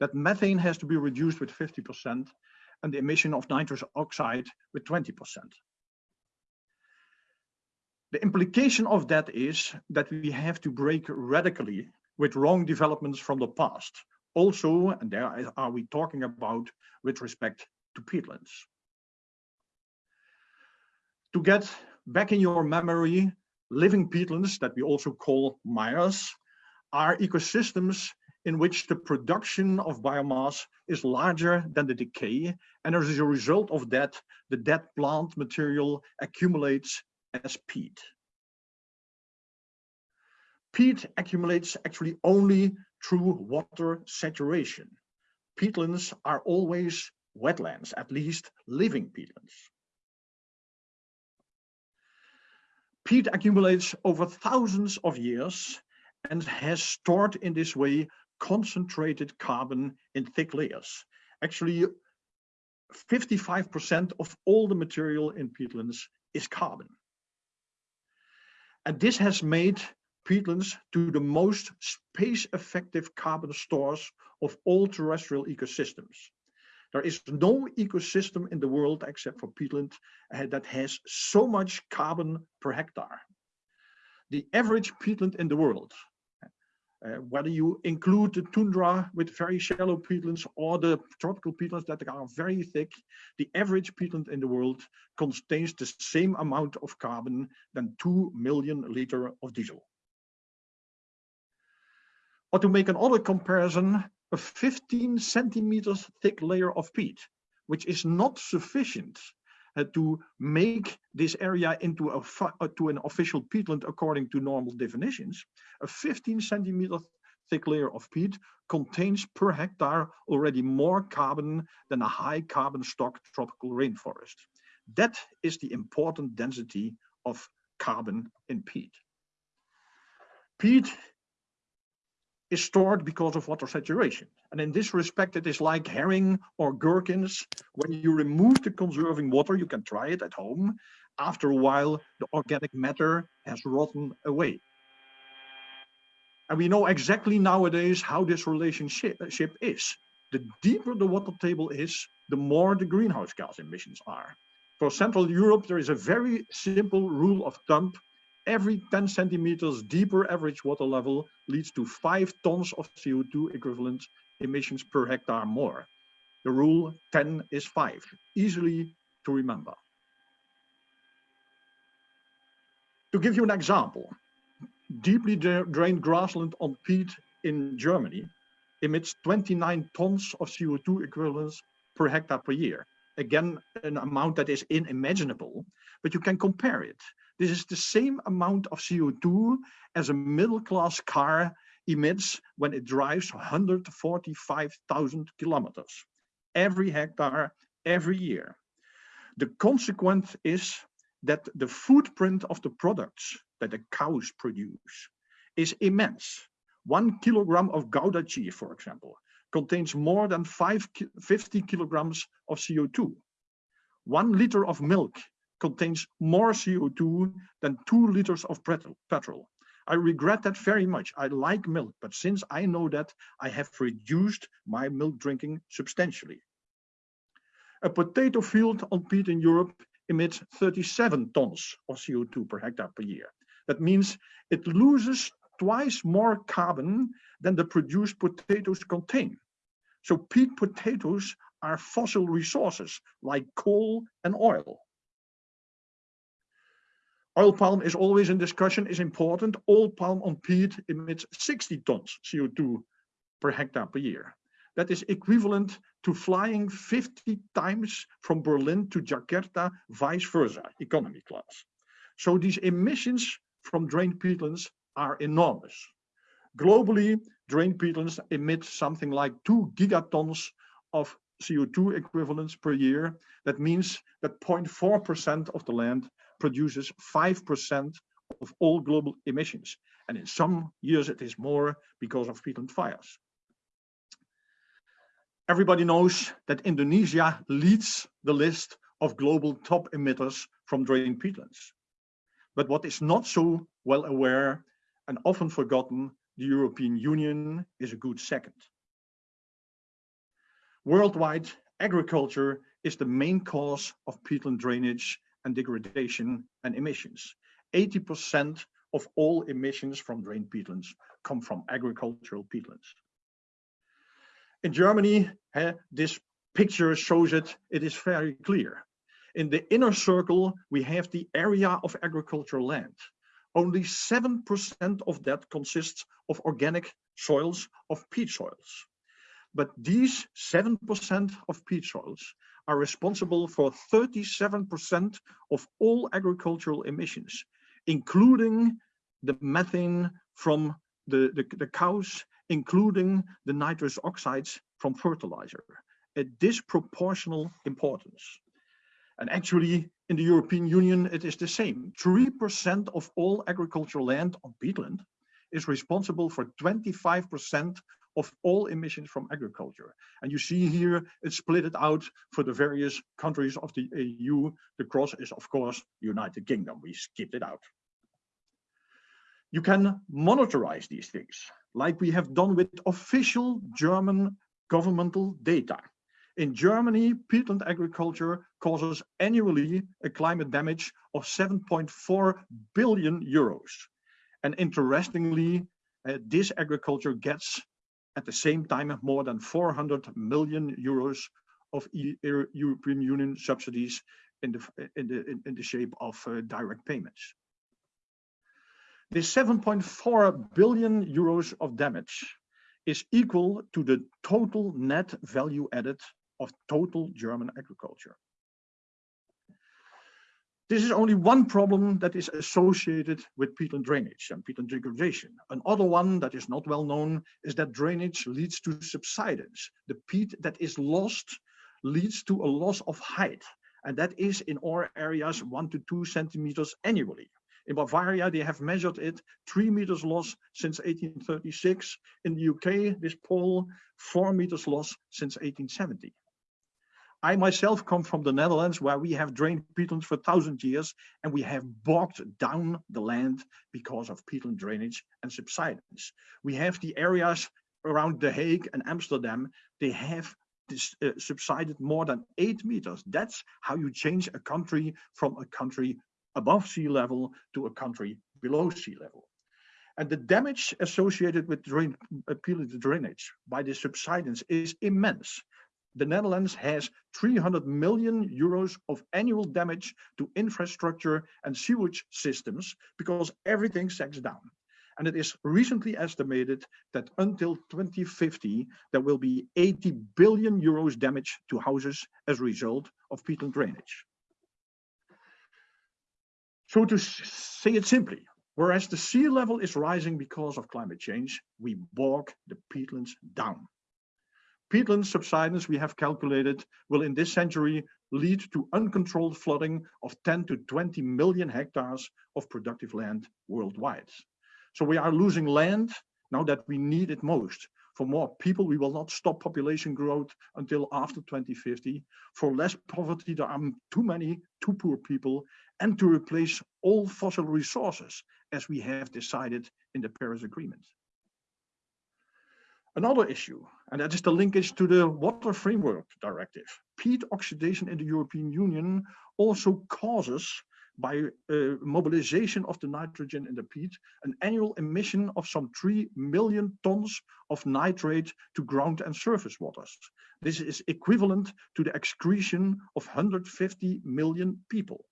that methane has to be reduced with 50% and the emission of nitrous oxide with 20%. The implication of that is that we have to break radically with wrong developments from the past. Also, and there are we talking about with respect to peatlands to get back in your memory, living peatlands that we also call MIRES are ecosystems in which the production of biomass is larger than the decay. And as a result of that, the dead plant material accumulates as peat. Peat accumulates actually only through water saturation. Peatlands are always wetlands, at least living peatlands. Peat accumulates over thousands of years and has stored in this way concentrated carbon in thick layers. Actually, 55% of all the material in peatlands is carbon. And this has made peatlands to the most space-effective carbon stores of all terrestrial ecosystems. There is no ecosystem in the world except for peatland uh, that has so much carbon per hectare. The average peatland in the world, uh, whether you include the tundra with very shallow peatlands or the tropical peatlands that are very thick, the average peatland in the world contains the same amount of carbon than 2 million liter of diesel. Or to make another comparison, a 15 centimeters thick layer of peat, which is not sufficient uh, to make this area into a uh, to an official peatland according to normal definitions. A 15 centimeter thick layer of peat contains per hectare already more carbon than a high carbon stock tropical rainforest. That is the important density of carbon in peat. Peat is stored because of water saturation. And in this respect, it is like herring or gherkins. When you remove the conserving water, you can try it at home. After a while, the organic matter has rotten away. And we know exactly nowadays how this relationship uh, is. The deeper the water table is, the more the greenhouse gas emissions are. For Central Europe, there is a very simple rule of thumb every 10 centimeters deeper average water level leads to five tons of CO2 equivalent emissions per hectare more. The rule 10 is five, easily to remember. To give you an example, deeply drained grassland on peat in Germany emits 29 tons of CO2 equivalents per hectare per year. Again, an amount that is unimaginable, but you can compare it. This is the same amount of CO2 as a middle-class car emits when it drives 145,000 kilometers every hectare every year. The consequence is that the footprint of the products that the cows produce is immense. One kilogram of Gouda cheese, for example, contains more than five, 50 kilograms of CO2. One liter of milk contains more CO2 than two liters of petrol. I regret that very much. I like milk, but since I know that, I have reduced my milk drinking substantially. A potato field on peat in Europe emits 37 tons of CO2 per hectare per year. That means it loses twice more carbon than the produced potatoes contain. So peat potatoes are fossil resources like coal and oil. Oil palm is always in discussion, is important. Oil palm on peat emits 60 tons CO2 per hectare per year. That is equivalent to flying 50 times from Berlin to Jakarta, vice versa, economy class. So these emissions from drained peatlands are enormous. Globally, drained peatlands emit something like two gigatons of CO2 equivalents per year. That means that 0.4% of the land produces 5% of all global emissions. And in some years it is more because of peatland fires. Everybody knows that Indonesia leads the list of global top emitters from drained peatlands. But what is not so well aware and often forgotten, the European Union is a good second. Worldwide, agriculture is the main cause of peatland drainage and degradation and emissions. 80% of all emissions from drained peatlands come from agricultural peatlands. In Germany, uh, this picture shows it, it is very clear. In the inner circle, we have the area of agricultural land. Only 7% of that consists of organic soils, of peat soils. But these 7% of peat soils are responsible for 37% of all agricultural emissions, including the methane from the, the, the cows including the nitrous oxides from fertilizer, a disproportional importance. And actually, in the European Union, it is the same. 3% of all agricultural land on peatland is responsible for 25% of all emissions from agriculture. And you see here, it's split it out for the various countries of the EU. The cross is, of course, United Kingdom. We skipped it out. You can monitorize these things like we have done with official German governmental data. In Germany, peatland agriculture causes annually a climate damage of 7.4 billion euros. And interestingly, uh, this agriculture gets at the same time more than 400 million euros of e European Union subsidies in the, in the, in the shape of uh, direct payments. The 7.4 billion euros of damage is equal to the total net value added of total German agriculture. This is only one problem that is associated with peatland drainage and peatland degradation. Another one that is not well known is that drainage leads to subsidence. The peat that is lost leads to a loss of height. And that is in our areas one to two centimeters annually. In Bavaria, they have measured it three meters loss since 1836. In the UK, this poll, four meters loss since 1870. I myself come from the Netherlands where we have drained peatlands for thousand years and we have bogged down the land because of peatland drainage and subsidence. We have the areas around The Hague and Amsterdam, they have this, uh, subsided more than eight meters. That's how you change a country from a country above sea level to a country below sea level. And the damage associated with drain, to drainage by the subsidence is immense. The Netherlands has 300 million euros of annual damage to infrastructure and sewage systems because everything sags down. And it is recently estimated that until 2050, there will be 80 billion euros damage to houses as a result of peatland drainage. So to say it simply, whereas the sea level is rising because of climate change, we bog the peatlands down. Peatland subsidence, we have calculated, will in this century lead to uncontrolled flooding of 10 to 20 million hectares of productive land worldwide. So we are losing land now that we need it most. For more people, we will not stop population growth until after 2050. For less poverty, there are too many, too poor people, and to replace all fossil resources, as we have decided in the Paris Agreement. Another issue, and that is the linkage to the Water Framework Directive. Peat oxidation in the European Union also causes by uh, mobilization of the nitrogen in the peat, an annual emission of some 3 million tons of nitrate to ground and surface waters. This is equivalent to the excretion of 150 million people.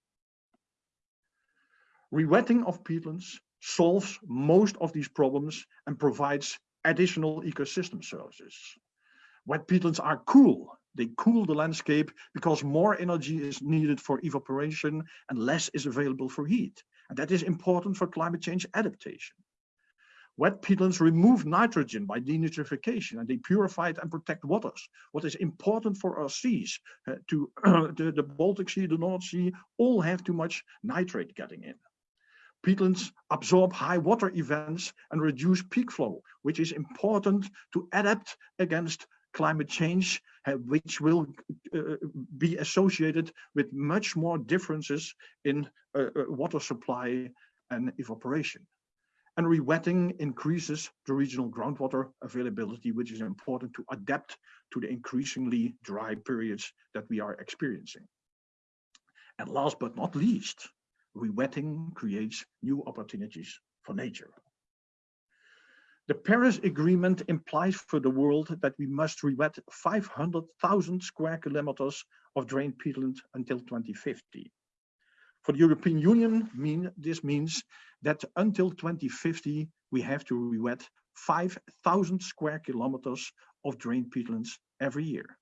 Rewetting of peatlands solves most of these problems and provides additional ecosystem services. Wet peatlands are cool. They cool the landscape because more energy is needed for evaporation and less is available for heat. And that is important for climate change adaptation. Wet peatlands remove nitrogen by denitrification and they purify and protect waters. What is important for our seas, uh, to the, the Baltic Sea, the North Sea, all have too much nitrate getting in. Peatlands absorb high water events and reduce peak flow, which is important to adapt against climate change, uh, which will uh, be associated with much more differences in uh water supply and evaporation. And rewetting increases the regional groundwater availability, which is important to adapt to the increasingly dry periods that we are experiencing. And last but not least, rewetting creates new opportunities for nature. The Paris Agreement implies for the world that we must rewet 500,000 square kilometers of drained peatland until 2050. For the European Union, mean, this means that until 2050, we have to rewet 5,000 square kilometers of drained peatlands every year.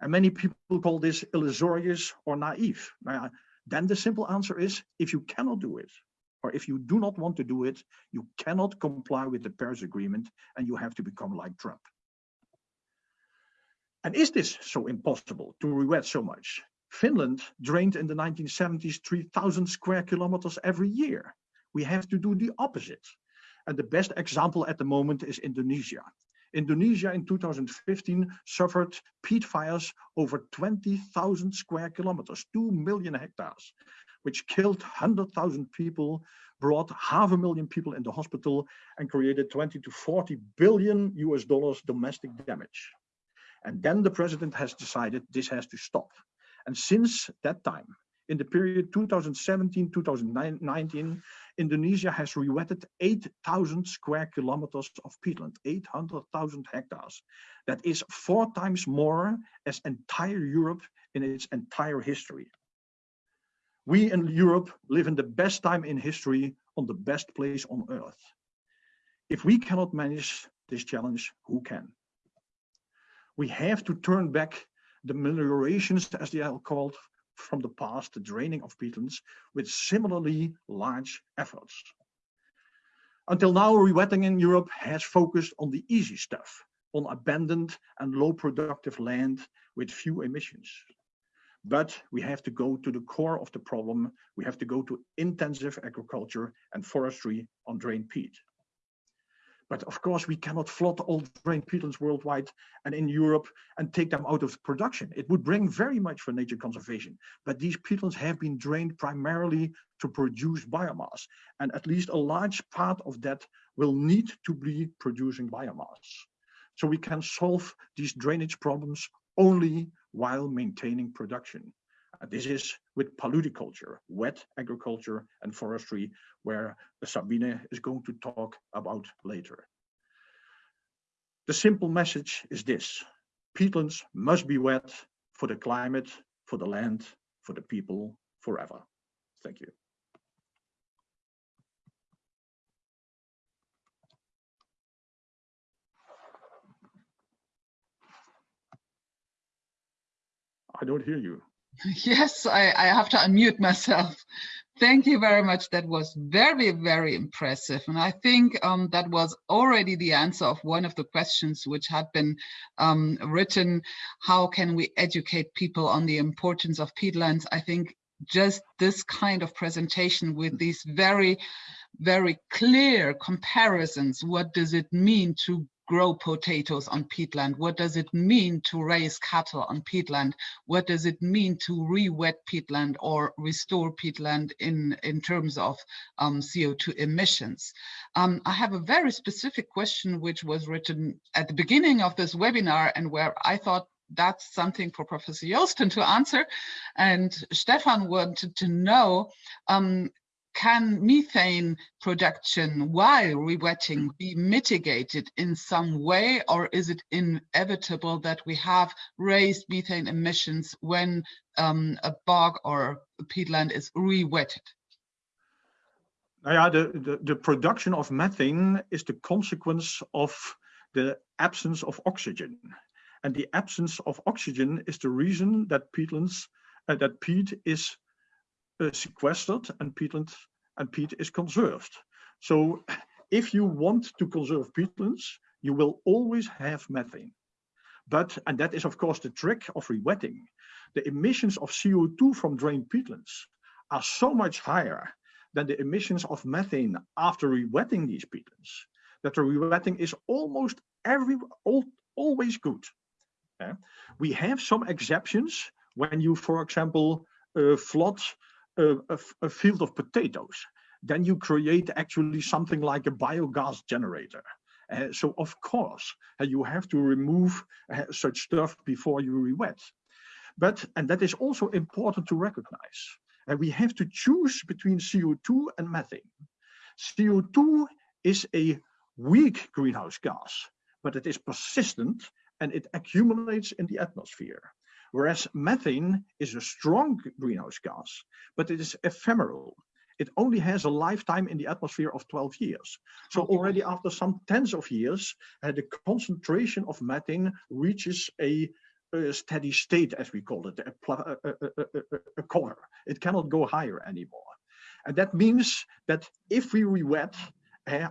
And many people call this illusory or naive. Then the simple answer is, if you cannot do it, or if you do not want to do it, you cannot comply with the Paris Agreement and you have to become like Trump. And is this so impossible to rewet so much? Finland drained in the 1970s 3,000 square kilometers every year. We have to do the opposite. And the best example at the moment is Indonesia. Indonesia in 2015 suffered peat fires over 20,000 square kilometers, 2 million hectares, which killed 100,000 people, brought half a million people into the hospital and created 20 to 40 billion US dollars domestic damage. And then the president has decided this has to stop. And since that time, in the period 2017-2019, Indonesia has rewetted 8,000 square kilometers of peatland, 800,000 hectares. That is four times more as entire Europe in its entire history. We in Europe live in the best time in history on the best place on earth. If we cannot manage this challenge, who can? We have to turn back the meliorations, as they are called, from the past, the draining of peatlands, with similarly large efforts. Until now, rewetting in Europe has focused on the easy stuff, on abandoned and low productive land with few emissions. But we have to go to the core of the problem. We have to go to intensive agriculture and forestry on drained peat. But of course, we cannot flood all drained peatlands worldwide and in Europe and take them out of production. It would bring very much for nature conservation. But these peatlands have been drained primarily to produce biomass. And at least a large part of that will need to be producing biomass. So we can solve these drainage problems only while maintaining production. Uh, this is with paludiculture, wet agriculture and forestry, where Sabine is going to talk about later. The simple message is this, peatlands must be wet for the climate, for the land, for the people, forever. Thank you. I don't hear you. Yes, I, I have to unmute myself. Thank you very much. That was very, very impressive. And I think um, that was already the answer of one of the questions which had been um, written. How can we educate people on the importance of peatlands? I think just this kind of presentation with these very, very clear comparisons. What does it mean to grow potatoes on peatland? What does it mean to raise cattle on peatland? What does it mean to re-wet peatland or restore peatland in, in terms of um, CO2 emissions? Um, I have a very specific question which was written at the beginning of this webinar and where I thought that's something for Professor Joosten to answer. And Stefan wanted to know, um, can methane production while rewetting be mitigated in some way, or is it inevitable that we have raised methane emissions when um, a bog or a peatland is rewetted? Yeah, the, the, the production of methane is the consequence of the absence of oxygen. And the absence of oxygen is the reason that peatlands, uh, that peat is sequestered and peatland and peat is conserved. So if you want to conserve peatlands, you will always have methane. But, and that is of course the trick of rewetting, the emissions of CO2 from drained peatlands are so much higher than the emissions of methane after rewetting these peatlands, that the rewetting is almost every, all, always good. Yeah? We have some exceptions when you, for example, uh, flood a, a, a field of potatoes, then you create actually something like a biogas generator. Uh, so of course, uh, you have to remove uh, such stuff before you rewet. But, and that is also important to recognize, uh, we have to choose between CO2 and methane. CO2 is a weak greenhouse gas, but it is persistent and it accumulates in the atmosphere. Whereas methane is a strong greenhouse gas, but it is ephemeral. It only has a lifetime in the atmosphere of 12 years. So already after some tens of years, uh, the concentration of methane reaches a, a, steady state, as we call it, a, a, a cover. It cannot go higher anymore. And that means that if we rewet, uh,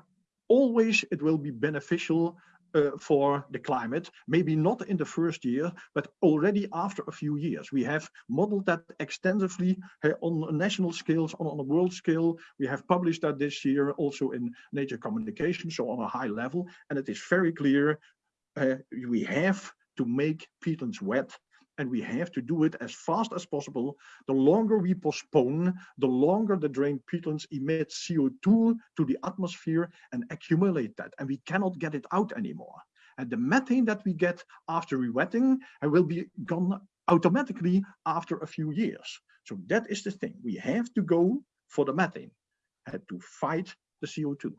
always it will be beneficial uh, for the climate, maybe not in the first year, but already after a few years. We have modeled that extensively on national scales, on, on a world scale. We have published that this year also in Nature Communication, so on a high level. And it is very clear uh, we have to make peatlands wet and we have to do it as fast as possible. The longer we postpone, the longer the drained peatlands emit CO2 to the atmosphere and accumulate that, and we cannot get it out anymore. And the methane that we get after rewetting will be gone automatically after a few years. So that is the thing. We have to go for the methane uh, to fight the CO2.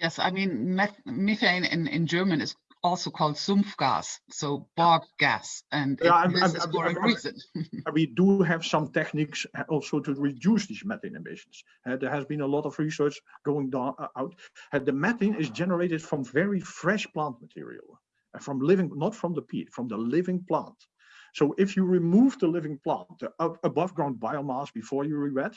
Yes, I mean, methane in, in German is also called Sumpfgas, so bog gas, and yeah, it, this is for a reason. we do have some techniques uh, also to reduce these methane emissions. Uh, there has been a lot of research going down, uh, out. Uh, the methane is generated from very fresh plant material, uh, from living, not from the peat, from the living plant. So if you remove the living plant, the above ground biomass before you rewet,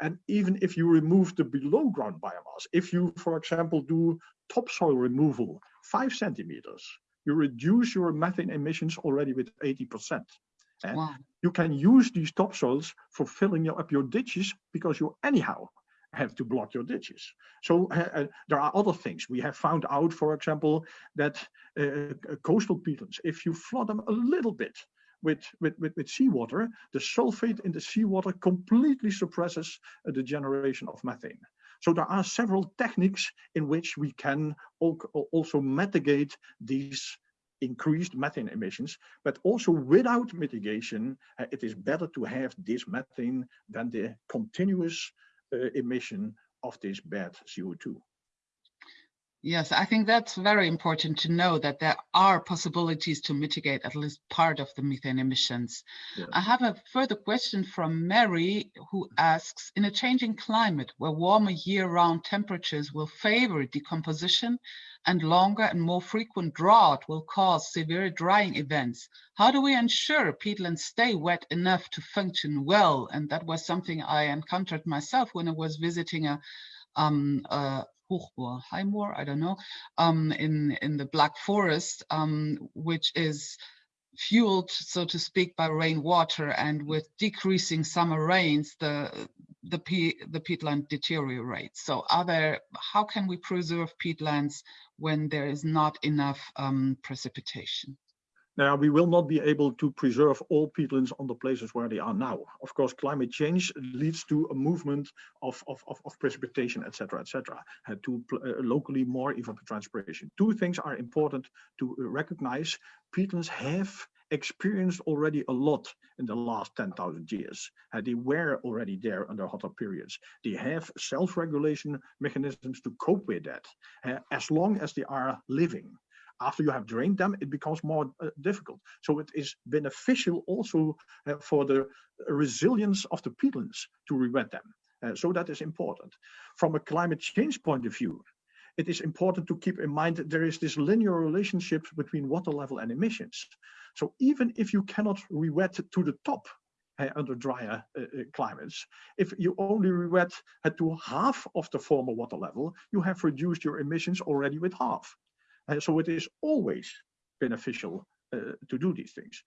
and even if you remove the below ground biomass, if you, for example, do topsoil removal five centimeters, you reduce your methane emissions already with 80%. And wow. you can use these topsoils for filling up your ditches because you anyhow have to block your ditches. So uh, uh, there are other things. We have found out, for example, that uh, coastal peatlands, if you flood them a little bit with, with, with, with seawater, the sulfate in the seawater completely suppresses uh, the generation of methane. So there are several techniques in which we can also mitigate these increased methane emissions, but also without mitigation, uh, it is better to have this methane than the continuous uh, emission of this bad CO2. Yes, I think that's very important to know that there are possibilities to mitigate at least part of the methane emissions. Yeah. I have a further question from Mary who asks, in a changing climate where warmer year-round temperatures will favor decomposition and longer and more frequent drought will cause severe drying events, how do we ensure peatlands stay wet enough to function well? And that was something I encountered myself when I was visiting a um, uh, Hochmoor, Highmoor, I don't know, um, in, in the Black Forest, um, which is fueled, so to speak, by rainwater and with decreasing summer rains, the the, pe the peatland deteriorates. So are there, how can we preserve peatlands when there is not enough um, precipitation? Now, we will not be able to preserve all peatlands on the places where they are now. Of course, climate change leads to a movement of, of, of, of precipitation, etc., etc., uh, to uh, locally more evapotranspiration. Two things are important to recognize. Peatlands have experienced already a lot in the last 10,000 years. Uh, they were already there under hotter periods. They have self-regulation mechanisms to cope with that, uh, as long as they are living after you have drained them, it becomes more uh, difficult. So it is beneficial also uh, for the resilience of the peatlands to rewet them. Uh, so that is important. From a climate change point of view, it is important to keep in mind that there is this linear relationship between water level and emissions. So even if you cannot rewet to the top uh, under drier uh, uh, climates. If you only rewet to half of the former water level, you have reduced your emissions already with half. Uh, so it is always beneficial uh, to do these things.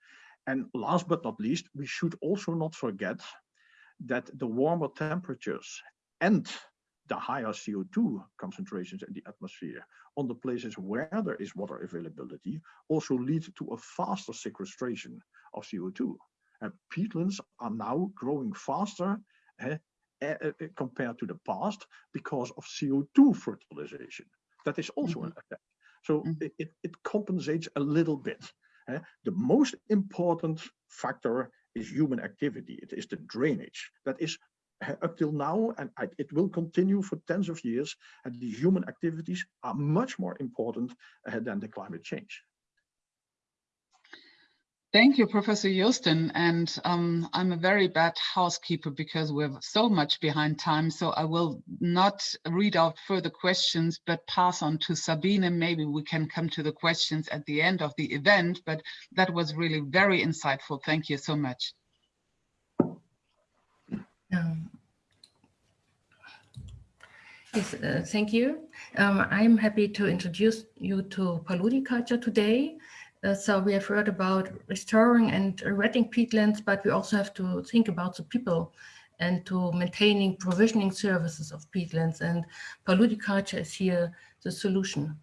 And last but not least, we should also not forget that the warmer temperatures and the higher CO2 concentrations in the atmosphere on the places where there is water availability also lead to a faster sequestration of CO2. And peatlands are now growing faster eh, eh, eh, compared to the past because of CO2 fertilization. That is also mm -hmm. an effect. So mm. it, it, compensates a little bit. Uh, the most important factor is human activity. It is the drainage. That is uh, up till now, and it will continue for tens of years, and the human activities are much more important uh, than the climate change. Thank you, Professor Joosten. And um, I'm a very bad housekeeper because we're so much behind time. So I will not read out further questions, but pass on to Sabine. Maybe we can come to the questions at the end of the event, but that was really very insightful. Thank you so much. Um, yes, uh, thank you. Um, I'm happy to introduce you to paludiculture today. Uh, so we have heard about restoring and rewetting peatlands, but we also have to think about the people and to maintaining provisioning services of peatlands and paludiculture is here the solution.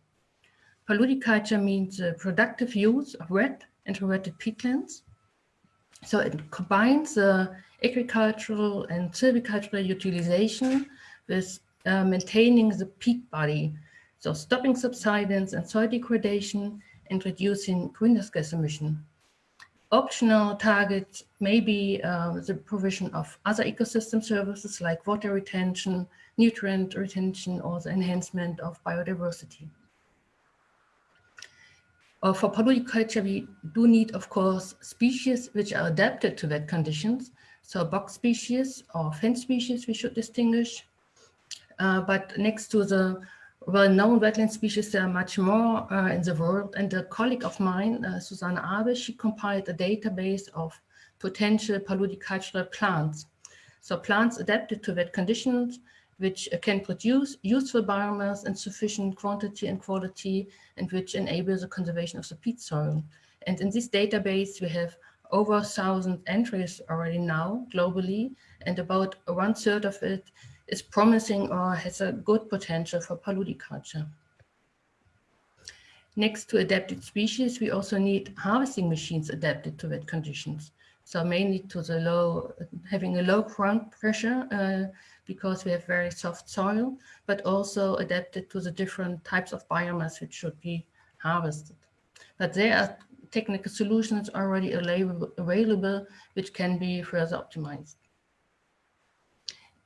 Paludiculture means the productive use of wet and rewetted peatlands. So it combines the agricultural and silvicultural utilization with uh, maintaining the peat body. So stopping subsidence and soil degradation reducing greenhouse gas emission. Optional targets may be uh, the provision of other ecosystem services like water retention, nutrient retention, or the enhancement of biodiversity. Uh, for paludiculture, we do need, of course, species which are adapted to wet conditions. So bogs species or fens species we should distinguish. Uh, but next to the well-known wetland species, there are much more uh, in the world. And a colleague of mine, uh, Susanne Abel, she compiled a database of potential paludicultural plants. So plants adapted to wet conditions, which uh, can produce useful biomass in sufficient quantity and quality, and which enable the conservation of the peat soil. And in this database, we have over 1,000 entries already now globally, and about one third of it is promising or has a good potential for paludiculture. Next to adapted species, we also need harvesting machines adapted to wet conditions. So mainly to the low, having a low ground pressure uh, because we have very soft soil, but also adapted to the different types of biomass which should be harvested. But there are technical solutions already available, which can be further optimized.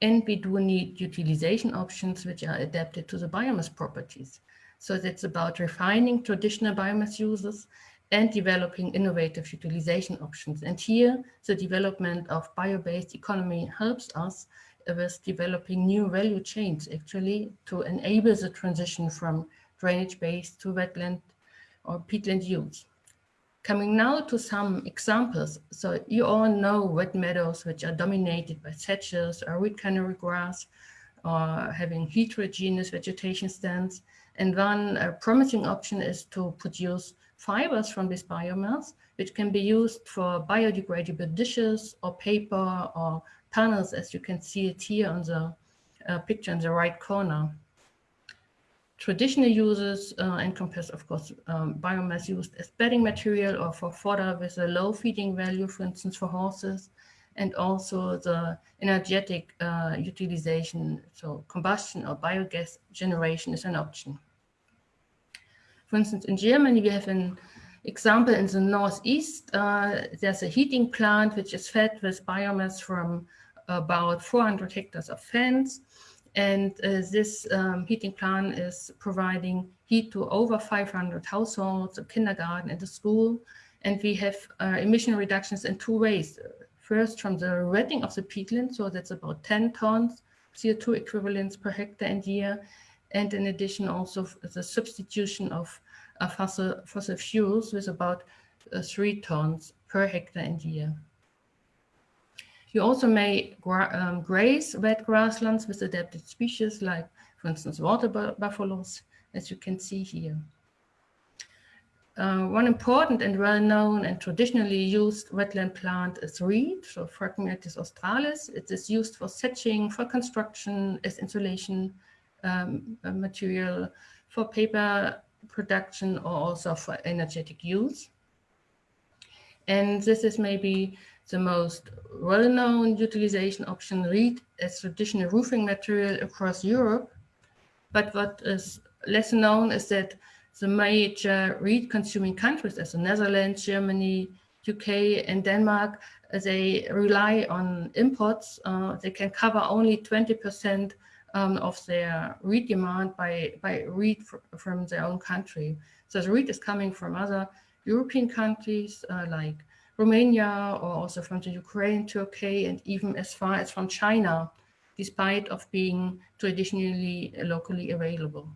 And we do need utilization options which are adapted to the biomass properties. So it's about refining traditional biomass uses and developing innovative utilization options. And here, the development of bio-based economy helps us with developing new value chains, actually, to enable the transition from drainage-based to wetland or peatland use. Coming now to some examples. So you all know wet meadows, which are dominated by sedges or reed canary grass, or having heterogeneous vegetation stands. And one uh, promising option is to produce fibers from this biomass, which can be used for biodegradable dishes or paper or panels, as you can see it here on the uh, picture in the right corner. Traditional uses uh, encompass, of course, um, biomass used as bedding material or for fodder with a low feeding value, for instance, for horses, and also the energetic uh, utilization, so combustion or biogas generation is an option. For instance, in Germany, we have an example in the northeast. Uh, there's a heating plant which is fed with biomass from about 400 hectares of fens. And uh, this um, heating plant is providing heat to over 500 households, a kindergarten and a school. And we have uh, emission reductions in two ways. First, from the wetting of the peatland, so that's about 10 tons CO2 equivalents per hectare and year and in addition also the substitution of uh, fossil, fossil fuels with about uh, three tons per hectare and year. You also may um, graze wet grasslands with adapted species like, for instance, water buffaloes, as you can see here. Uh, one important and well-known and traditionally used wetland plant is reed, so Phragmites australis. It is used for thatching, for construction, as insulation, um, material for paper production or also for energetic use. And this is maybe the most well-known utilization option reed as traditional roofing material across Europe. But what is less known is that the major reed consuming countries as the Netherlands, Germany, UK and Denmark, they rely on imports. Uh, they can cover only 20% um, of their reed demand by, by reed from their own country. So the reed is coming from other European countries uh, like Romania or also from the Ukraine, Turkey, and even as far as from China, despite of being traditionally uh, locally available.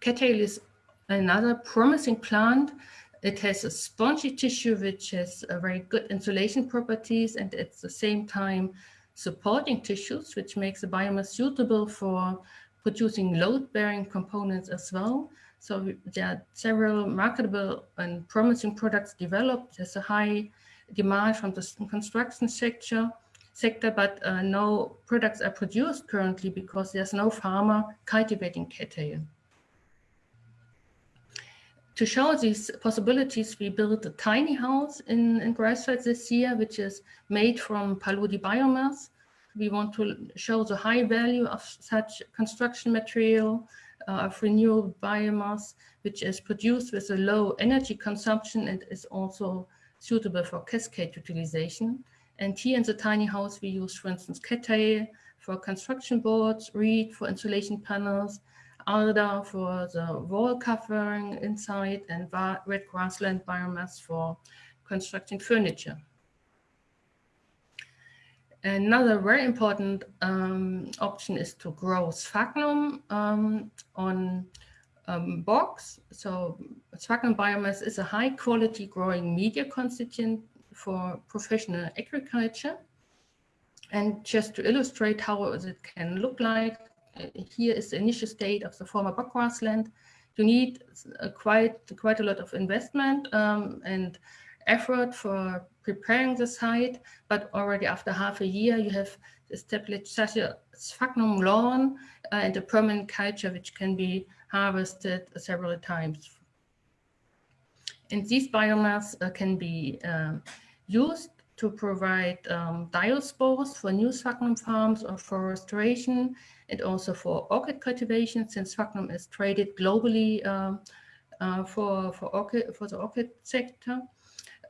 Cattail is another promising plant. It has a spongy tissue which has uh, very good insulation properties and at the same time supporting tissues, which makes the biomass suitable for producing load-bearing components as well. So there are several marketable and promising products developed. There's a high demand from the construction sector, sector but uh, no products are produced currently because there's no farmer cultivating cattail. To show these possibilities, we built a tiny house in, in Greifswald this year, which is made from Paludi biomass. We want to show the high value of such construction material, Uh, of renewable biomass, which is produced with a low energy consumption and is also suitable for cascade utilization. And here in the tiny house, we use, for instance, cattail for construction boards, reed for insulation panels, alder for the wall covering inside, and red grassland biomass for constructing furniture. Another very important um, option is to grow sphagnum um, on um, bogs. So sphagnum biomass is a high quality growing media constituent for professional agriculture. And just to illustrate how it can look like, here is the initial state of the former bog grassland. You need a quite, quite a lot of investment um, and effort for preparing the site, but already after half a year, you have established such a sphagnum lawn uh, and a permanent culture which can be harvested several times. And these biomass uh, can be uh, used to provide um, diaspores for new sphagnum farms or for restoration and also for orchid cultivation since sphagnum is traded globally um, uh, for, for, orchid, for the orchid sector.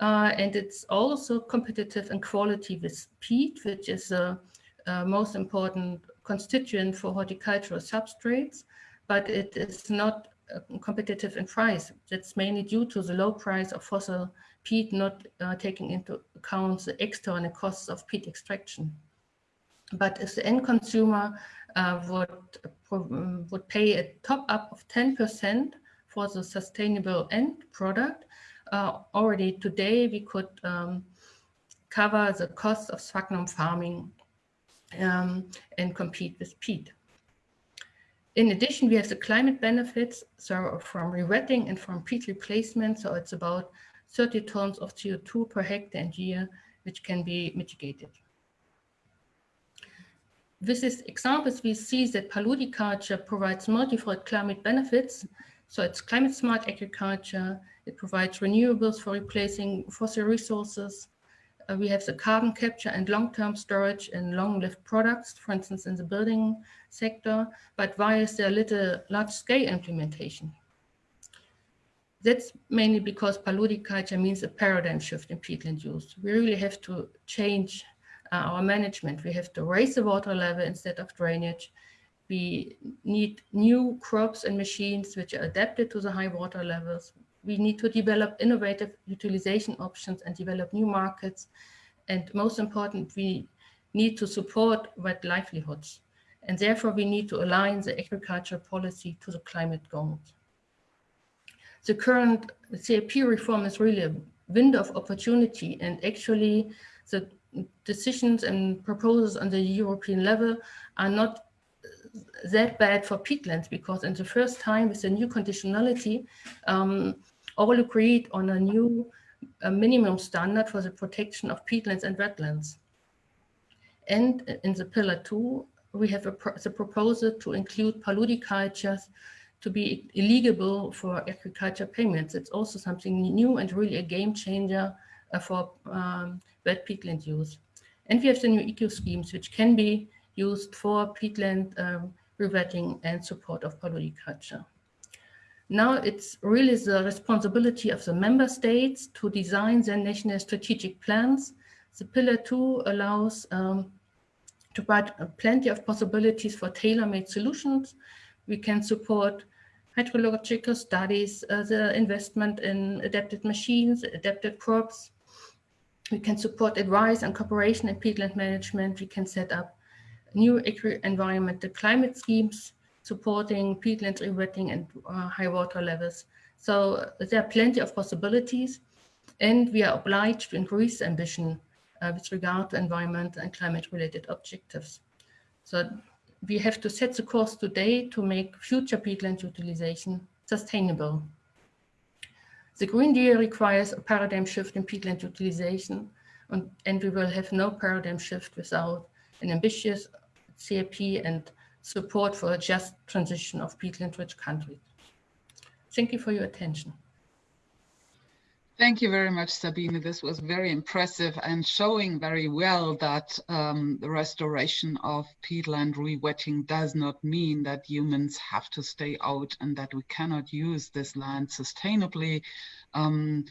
Uh, and it's also competitive in quality with peat, which is the uh, most important constituent for horticultural substrates. but it is not uh, competitive in price. That's mainly due to the low price of fossil peat not uh, taking into account the external costs of peat extraction. But if the end consumer uh, would, would pay a top up of 10% for the sustainable end product, uh, already today we could um, cover the cost of sphagnum farming um, and compete with peat. In addition, we have the climate benefits, so from rewetting and from peat replacement. So it's about 30 tons of CO2 per hectare and year, which can be mitigated. With these examples, we see that paludiculture provides multiple climate benefits. So it's climate smart agriculture. It provides renewables for replacing fossil resources. Uh, we have the carbon capture and long-term storage in long-lived products, for instance, in the building sector, but why is there little large-scale implementation? That's mainly because paludiculture means a paradigm shift in peatland use. We really have to change uh, our management. We have to raise the water level instead of drainage. We need new crops and machines which are adapted to the high water levels we need to develop innovative utilization options and develop new markets. And most important, we need to support wet livelihoods. And therefore, we need to align the agriculture policy to the climate goals. The current CAP reform is really a window of opportunity and actually the decisions and proposals on the European level are not that bad for peatlands because in the first time with the new conditionality, um, all agreed on a new a minimum standard for the protection of peatlands and wetlands. And in the pillar two, we have a pro the proposal to include paludicultures to be eligible for agriculture payments. It's also something new and really a game changer uh, for um, wet peatland use. And we have the new eco schemes, which can be used for peatland um, rewetting and support of paludiculture. Now it's really the responsibility of the member states to design their national strategic plans. The pillar two allows um, to provide plenty of possibilities for tailor-made solutions. We can support hydrological studies, uh, the investment in adapted machines, adapted crops. We can support advice and cooperation in peatland management. We can set up new environmental climate schemes supporting peatland rewetting and uh, high water levels. So there are plenty of possibilities and we are obliged to increase ambition uh, with regard to environment and climate related objectives. So we have to set the course today to make future peatland utilization sustainable. The Green Deal requires a paradigm shift in peatland utilization and, and we will have no paradigm shift without an ambitious CAP and support for a just transition of peatland-rich countries. Thank you for your attention. Thank you very much, Sabine. This was very impressive and showing very well that um, the restoration of peatland rewetting does not mean that humans have to stay out and that we cannot use this land sustainably. Um,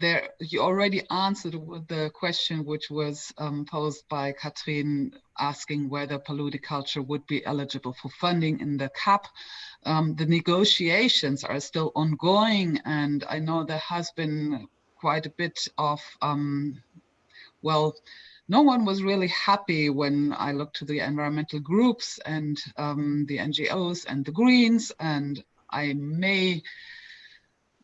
there you already answered the question which was um, posed by Katrin asking whether paludiculture would be eligible for funding in the CAP. Um, the negotiations are still ongoing and I know there has been quite a bit of, um, well, no one was really happy when I looked to the environmental groups and um, the NGOs and the Greens and I may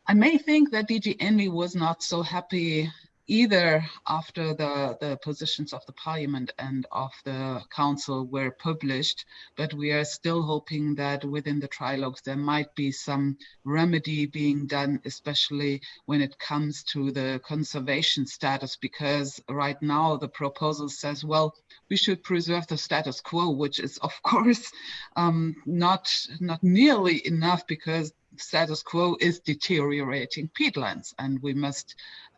I may think that DG ENVI was not so happy either after the, the positions of the parliament and of the council were published, but we are still hoping that within the trilogues there might be some remedy being done, especially when it comes to the conservation status, because right now the proposal says, well, we should preserve the status quo, which is of course um, not, not nearly enough because status quo is deteriorating peatlands. And we must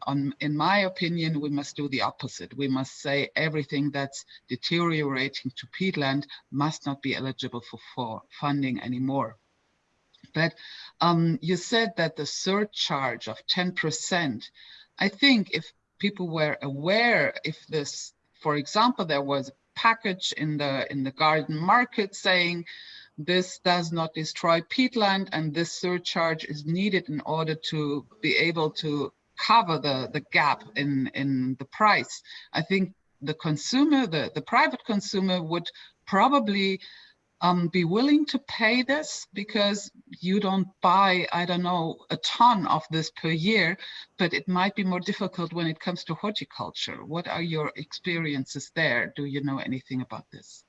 on in my opinion we must do the opposite. We must say everything that's deteriorating to peatland must not be eligible for, for funding anymore. But um, you said that the surcharge of 10 percent i think if people were aware if this for example there was a package in the in the garden market saying this does not destroy peatland and this surcharge is needed in order to be able to cover the, the gap in, in the price. I think the consumer, the, the private consumer would probably um, be willing to pay this because you don't buy, I don't know, a ton of this per year, but it might be more difficult when it comes to horticulture. What are your experiences there? Do you know anything about this?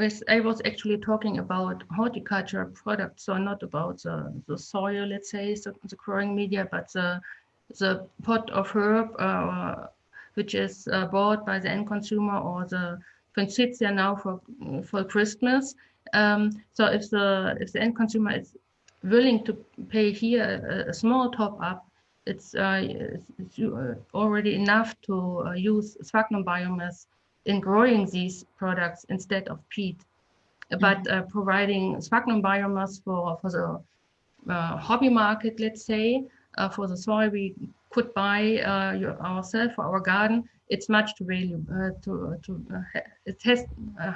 Yes, I was actually talking about horticulture products, so not about the, the soil, let's say, the, the growing media, but the, the pot of herb, uh, which is uh, bought by the end consumer or the Forsythia now for for Christmas. Um, so if the if the end consumer is willing to pay here a, a small top up, it's, uh, it's, uh, already enough to uh, use sphagnum biomass in growing these products instead of peat. But mm-hmm. uh, providing sphagnum biomass for for the uh, hobby market, let's say, uh, for the soil we could buy ourselves for our garden, it's much too value uh, to to uh, it has uh,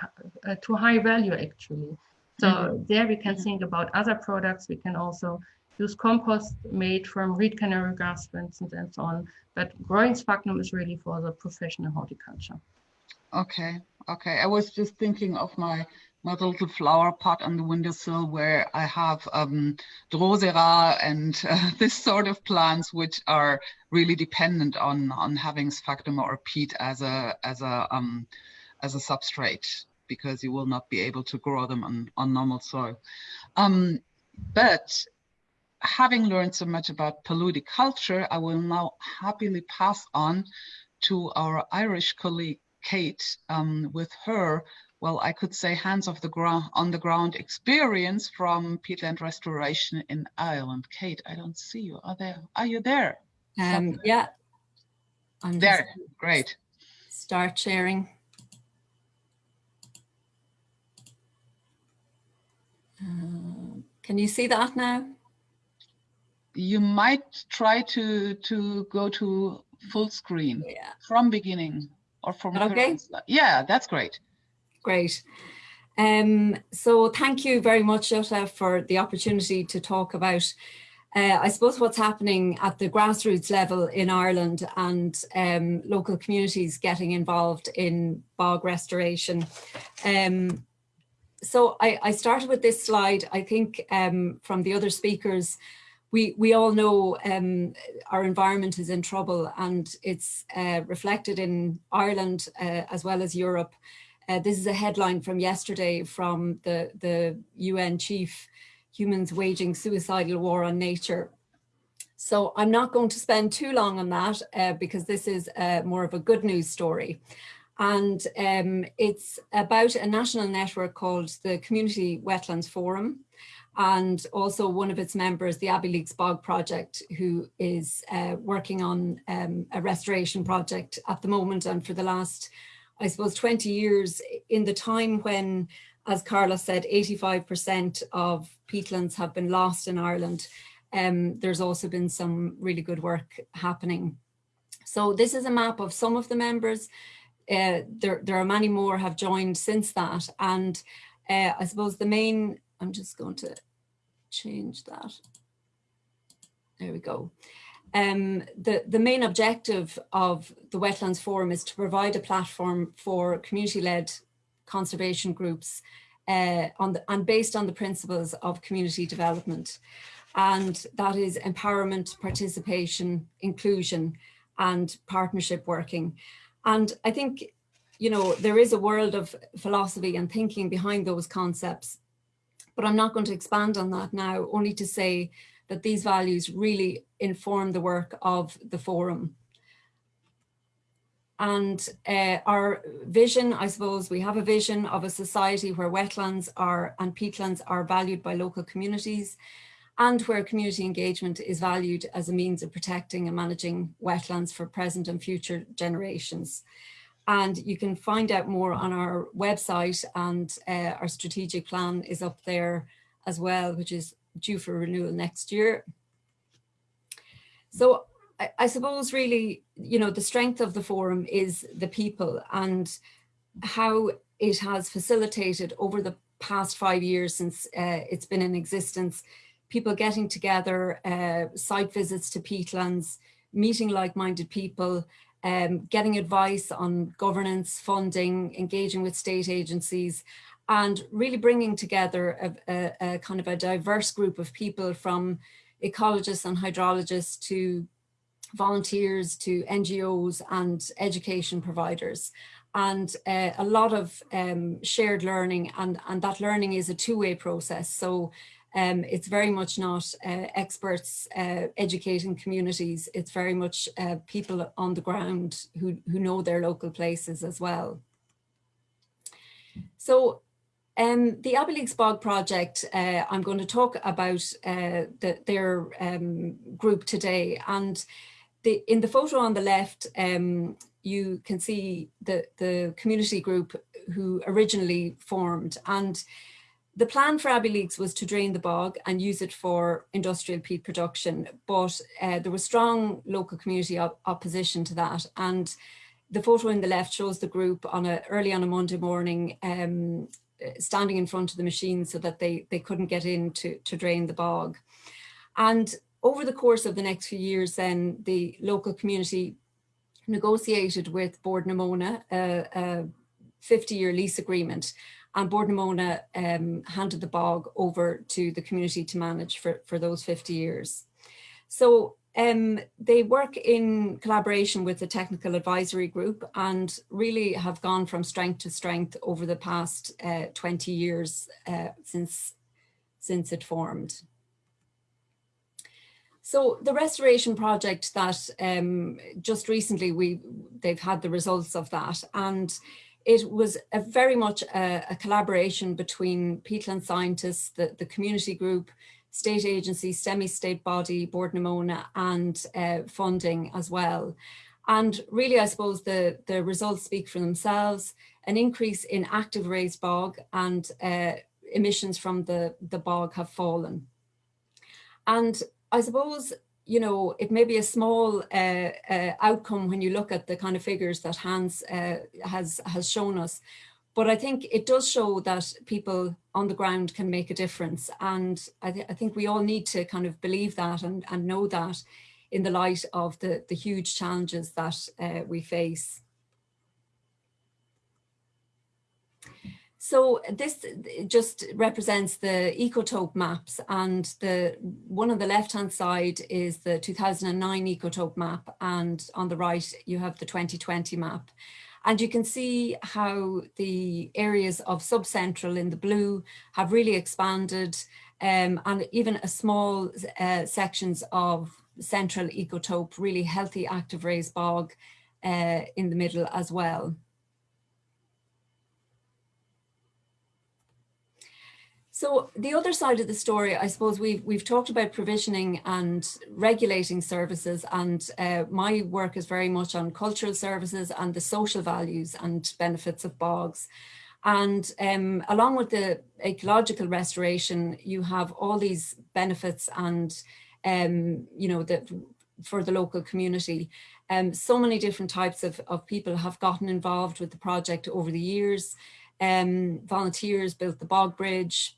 uh, too high value actually. So mm -hmm. there we can mm -hmm. think about other products. We can also use compost made from reed canary grass, for instance, and so on. But growing sphagnum is really for the professional horticulture. Okay, okay. I was just thinking of my my little flower pot on the windowsill where I have um, Drosera and uh, this sort of plants which are really dependent on on having sphagnum or peat as a as a um, as a substrate because you will not be able to grow them on, on normal soil. Um, but having learned so much about paludiculture, I will now happily pass on to our Irish colleague Kate um, with her well, I could say hands of the ground on the ground experience from peatland restoration in Ireland. Kate, I don't see you. Are there? Are you there? Um, yeah. I'm there. Great. Start sharing. Uh, can you see that now? You might try to to go to full screen yeah. from beginning or from okay. Yeah, that's great. Great. Um, so thank you very much, Jutta, for the opportunity to talk about, uh, I suppose, what's happening at the grassroots level in Ireland and um, local communities getting involved in bog restoration. Um, so I, I, started with this slide, I think um, from the other speakers, we, we all know um, our environment is in trouble and it's uh, reflected in Ireland uh, as well as Europe. Uh, this is a headline from yesterday from the, the UN chief, humans waging suicidal war on nature. So I'm not going to spend too long on that uh, because this is uh, more of a good news story. And um, it's about a national network called the Community Wetlands Forum and also one of its members, the Abbeyleix Bog Project, who is uh, working on um, a restoration project at the moment and for the last I suppose 20 years in the time when, as Carla said, 85% of peatlands have been lost in Ireland. Um, there's also been some really good work happening. So this is a map of some of the members. Uh, there, there are many more have joined since that. And uh, I suppose the main, I'm just going to change that. There we go. Um, the, the main objective of the Wetlands Forum is to provide a platform for community-led conservation groups uh, on the, and based on the principles of community development. And that is empowerment, participation, inclusion, and partnership working. And I think, you know, there is a world of philosophy and thinking behind those concepts, but I'm not going to expand on that now, only to say that these values really inform the work of the forum. And uh, our vision, I suppose, we have a vision of a society where wetlands are and peatlands are valued by local communities and where community engagement is valued as a means of protecting and managing wetlands for present and future generations. And you can find out more on our website and uh, our strategic plan is up there as well, which is due for renewal next year. So I, I, suppose really, you know, the strength of the forum is the people and how it has facilitated over the past five years since uh, it's been in existence, people getting together, uh, site visits to peatlands, meeting like-minded people, um, getting advice on governance, funding, engaging with state agencies, and really bringing together a, a, a kind of a diverse group of people from ecologists and hydrologists to volunteers to NGOs and education providers and uh, a lot of um, shared learning and, and that learning is a two-way process. So um, it's very much not uh, experts uh, educating communities. It's very much uh, people on the ground who, who know their local places as well. So um, the Abbeyleix Bog project, uh, I'm going to talk about uh, the, their um, group today. And the, in the photo on the left, um, you can see the, the community group who originally formed. And the plan for Abbeyleix was to drain the bog and use it for industrial peat production, but uh, there was strong local community op opposition to that. And the photo in the left shows the group on a early on a Monday morning um, standing in front of the machine so that they, they couldn't get in to, to drain the bog. And over the course of the next few years, then the local community negotiated with Bord na Móna a, a 50 year lease agreement and na Móna um, handed the bog over to the community to manage for, for those 50 years. So um, they work in collaboration with the technical advisory group and really have gone from strength to strength over the past uh, 20 years uh, since, since it formed. So the restoration project that um, just recently we they've had the results of that and it was a very much a, a collaboration between peatland scientists, the, the community group, state agency, semi-state body, Bord na Móna and uh, funding as well. And really, I suppose the, the results speak for themselves, an increase in active raised bog and uh, emissions from the, the bog have fallen. And I suppose, you know, it may be a small uh, uh, outcome when you look at the kind of figures that Hans uh, has, has shown us. But I think it does show that people on the ground can make a difference. And I, th I think we all need to kind of believe that and, and know that in the light of the, the huge challenges that uh, we face. So this just represents the ecotope maps and the one on the left hand side is the 2009 ecotope map and on the right you have the 2020 map. And you can see how the areas of subcentral in the blue have really expanded um, and even a small uh, sections of central ecotope, really healthy active raised bog uh, in the middle as well. So the other side of the story, I suppose we've we've talked about provisioning and regulating services, and uh, my work is very much on cultural services and the social values and benefits of bogs. And um, along with the ecological restoration, you have all these benefits and, um, you know, that for the local community. Um, so many different types of, of people have gotten involved with the project over the years. Um, volunteers built the bog bridge,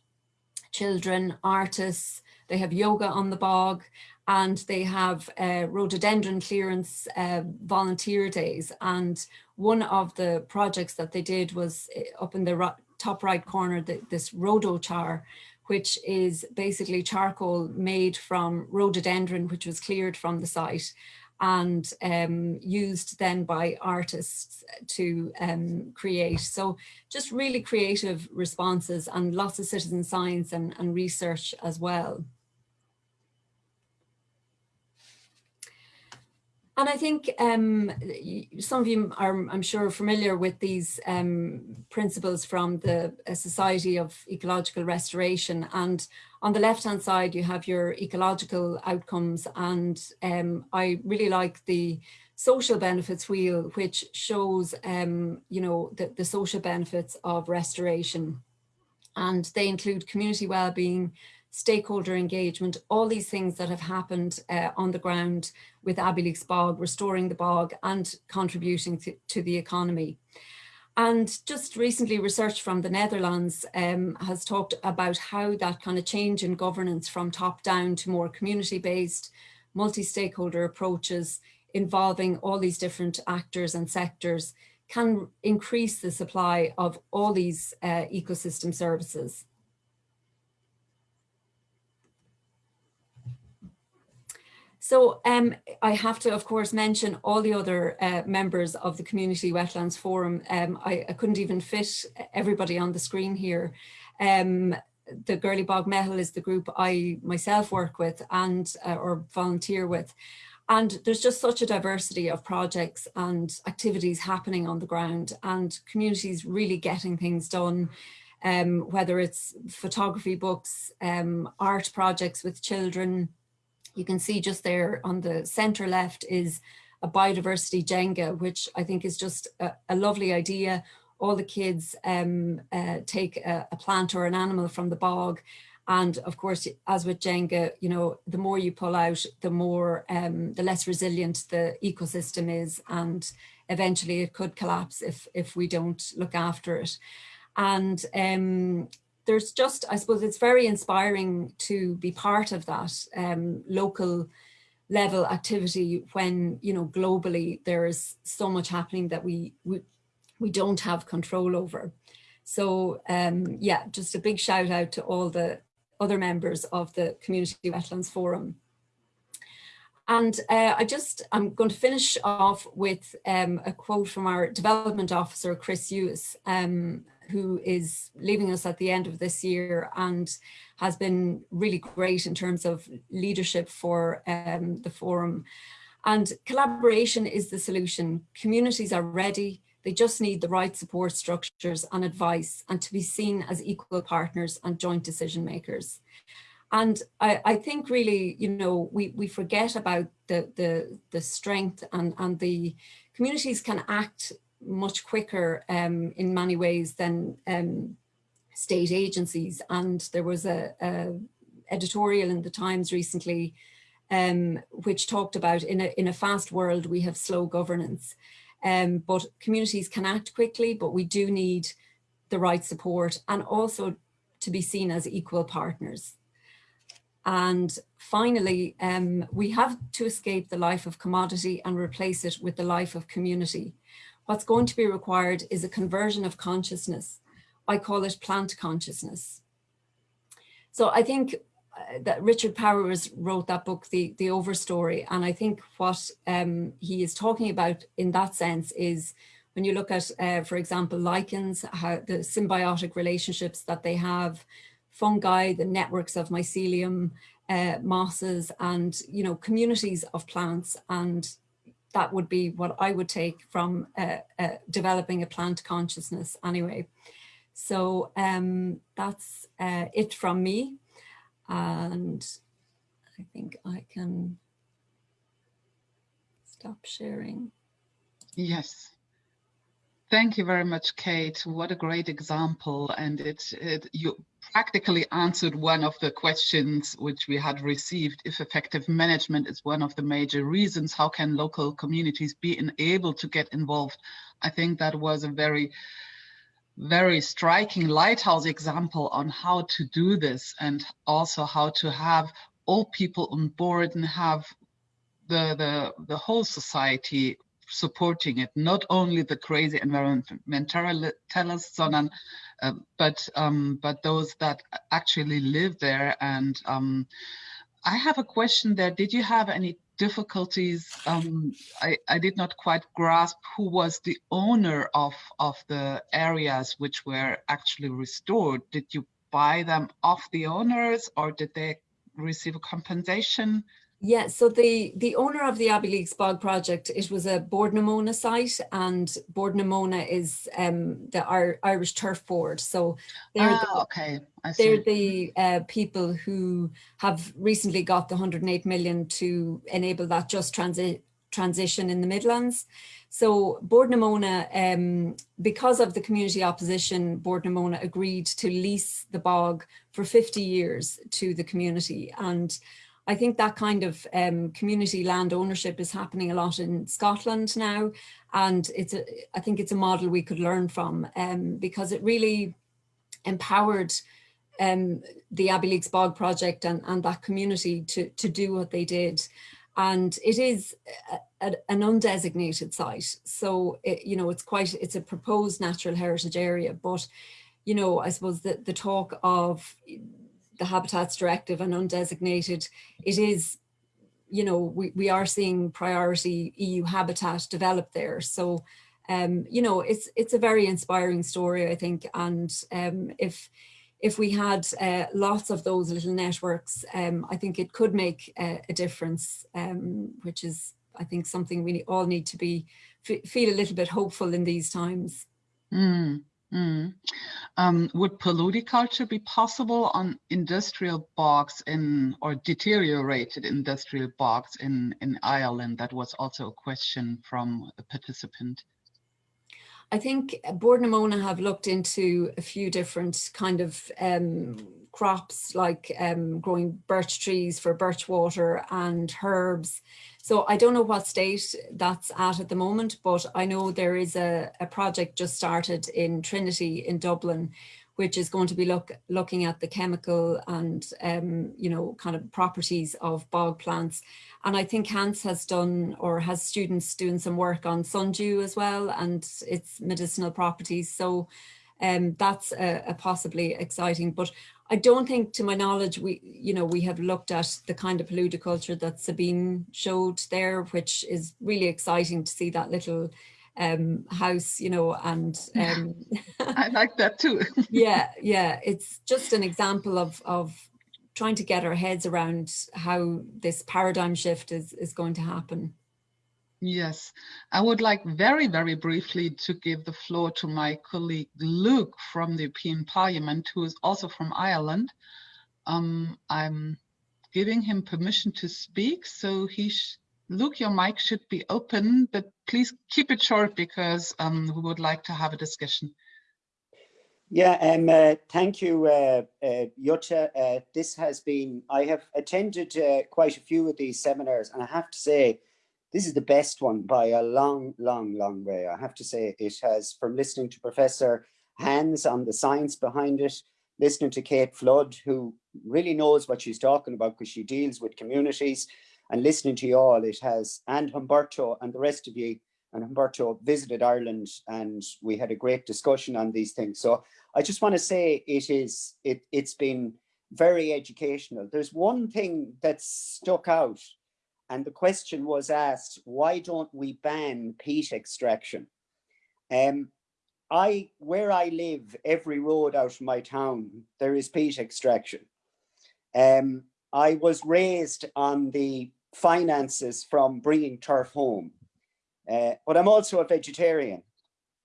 children, artists, they have yoga on the bog, and they have uh, rhododendron clearance uh, volunteer days. And one of the projects that they did was uh, up in the top right corner, the, this rhodochar, which is basically charcoal made from rhododendron, which was cleared from the site and um, used then by artists to um, create. So just really creative responses and lots of citizen science and, and research as well. And I think um, some of you are, I'm sure, familiar with these um, principles from the Society of Ecological Restoration. And on the left-hand side, you have your ecological outcomes. And um, I really like the social benefits wheel, which shows, um, you know, the, the social benefits of restoration. And they include community well-being, stakeholder engagement, all these things that have happened uh, on the ground with Abbeyleix Bog, restoring the bog and contributing to, to the economy. And just recently research from the Netherlands um, has talked about how that kind of change in governance from top down to more community-based, multi-stakeholder approaches involving all these different actors and sectors can increase the supply of all these uh, ecosystem services. So um, I have to, of course, mention all the other uh, members of the Community Wetlands Forum. Um, I, I, couldn't even fit everybody on the screen here. Um, the Girley Bog Meitheal is the group I myself work with and uh, or volunteer with. And there's just such a diversity of projects and activities happening on the ground and communities really getting things done, um, whether it's photography books, um, art projects with children, you can see just there on the center left is a biodiversity Jenga, which I think is just a, a lovely idea. All the kids um, uh, take a, a plant or an animal from the bog and of course, as with Jenga, you know, the more you pull out, the more, um, the less resilient the ecosystem is. And eventually it could collapse if, if we don't look after it. And um, there's just, I suppose it's very inspiring to be part of that um, local level activity when, you know, globally there is so much happening that we, we, we don't have control over. So um, yeah, just a big shout out to all the other members of the Community Wetlands Forum. And uh, I just, I'm going to finish off with um, a quote from our development officer, Chris Hughes, um, who is leaving us at the end of this year and has been really great in terms of leadership for um, the forum. And collaboration is the solution. Communities are ready. They just need the right support structures and advice and to be seen as equal partners and joint decision makers. And I, I think really, you know, we, we forget about the, the, the strength and, and the communities can act much quicker um, in many ways than um, state agencies. And there was a, a, editorial in the Times recently um, which talked about in a, in a fast world, we have slow governance. Um, but communities can act quickly, but we do need the right support and also to be seen as equal partners. And finally, um, we have to escape the life of commodity and replace it with the life of community. What's going to be required is a conversion of consciousness. I call it plant consciousness. So I think uh, that Richard Powers wrote that book, The, the Overstory. And I think what um, he is talking about in that sense is when you look at, uh, for example, lichens, how the symbiotic relationships that they have, fungi, the networks of mycelium, uh, mosses, and, you know, communities of plants and that would be what I would take from uh, uh, developing a plant consciousness anyway. So um, that's uh, it from me. And I think I can stop sharing. Yes. Thank you very much, Kate. What a great example. And it, it you practically answered one of the questions which we had received. If effective management is one of the major reasons, how can local communities be able to get involved? I think that was a very, very striking lighthouse example on how to do this and also how to have all people on board and have the, the, the whole society supporting it, not only the crazy environmentalists, sondern uh, but um, but those that actually live there. And um, I have a question there. Did you have any difficulties? Um, I, I did not quite grasp who was the owner of, of the areas which were actually restored. Did you buy them off the owners or did they receive a compensation? Yeah, so the, the owner of the Abbeyleix Bog project, it was a Bord na Móna site and Bord na Móna is um, the Irish Turf Board. So they're ah, the, okay. they're the uh, people who have recently got the 108 million to enable that just transi transition in the Midlands. So Bord na Móna, um, because of the community opposition, Bord na Móna agreed to lease the bog for 50 years to the community. And I think that kind of um, community land ownership is happening a lot in Scotland now. And it's a, I think it's a model we could learn from um, because it really empowered um, the Abbeyleix Bog project and, and that community to, to do what they did. And it is a, a, an undesignated site. So, it, you know, it's quite, it's a proposed natural heritage area, but, you know, I suppose the, the talk of the Habitats Directive and undesignated, it is, you know, we, we are seeing priority EU habitat develop there. So, um, you know, it's it's a very inspiring story, I think. And um, if if we had uh, lots of those little networks, um, I think it could make a, difference, um, which is, I think, something we all need to be feel a little bit hopeful in these times. Mm. Mm. Um, would paludiculture be possible on industrial bogs in or deteriorated industrial bogs in, in Ireland? That was also a question from a participant. I think Bord na Móna have looked into a few different kind of um, crops like um, growing birch trees for birch water and herbs. So I don't know what state that's at at the moment, but I know there is a, a project just started in Trinity in Dublin, which is going to be look, looking at the chemical and, um, you know, kind of properties of bog plants. And I think Hans has done or has students doing some work on sundew as well and its medicinal properties. So um, that's a, a possibly exciting, but I don't think, to my knowledge, we, you know, we have looked at the kind of paludiculture that Sabine showed there, which is really exciting to see that little um, house, you know, and um, I like that too. yeah, yeah, it's just an example of of trying to get our heads around how this paradigm shift is is going to happen. Yes, I would like very, very briefly to give the floor to my colleague Luke from the European Parliament, who is also from Ireland. Um, I'm giving him permission to speak, so he, Luke, your mic should be open, but please keep it short because um, we would like to have a discussion. Yeah, um, uh, thank you, uh, uh, Jutta. Uh, this has been, I have attended uh, quite a few of these seminars, and I have to say, this is the best one by a long, long, long way. I have to say it has, from listening to Professor Hans on the science behind it, listening to Kate Flood, who really knows what she's talking about because she deals with communities, and listening to you all, it has, and Humberto and the rest of you, and Humberto visited Ireland and we had a great discussion on these things. So I just want to say it is, it, it's been very educational. There's one thing that stuck out and the question was asked, why don't we ban peat extraction? Um, I, where I live, every road out of my town, there is peat extraction. Um, I was raised on the finances from bringing turf home, uh, but I'm also a vegetarian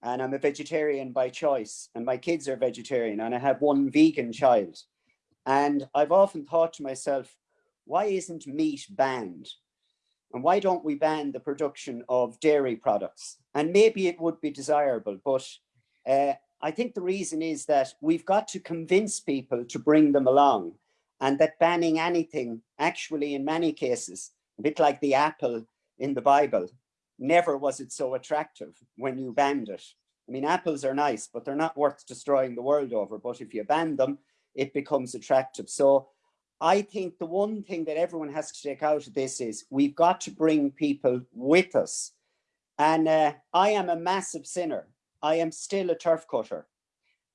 and I'm a vegetarian by choice and my kids are vegetarian and I have one vegan child. And I've often thought to myself, why isn't meat banned? And why don't we ban the production of dairy products? And maybe it would be desirable, but uh, I think the reason is that we've got to convince people to bring them along and that banning anything actually in many cases, a bit like the apple in the Bible, never was it so attractive when you banned it. I mean, apples are nice, but they're not worth destroying the world over. But if you ban them, it becomes attractive. So I think the one thing that everyone has to take out of this is we've got to bring people with us. And uh, I am a massive sinner. I am still a turf cutter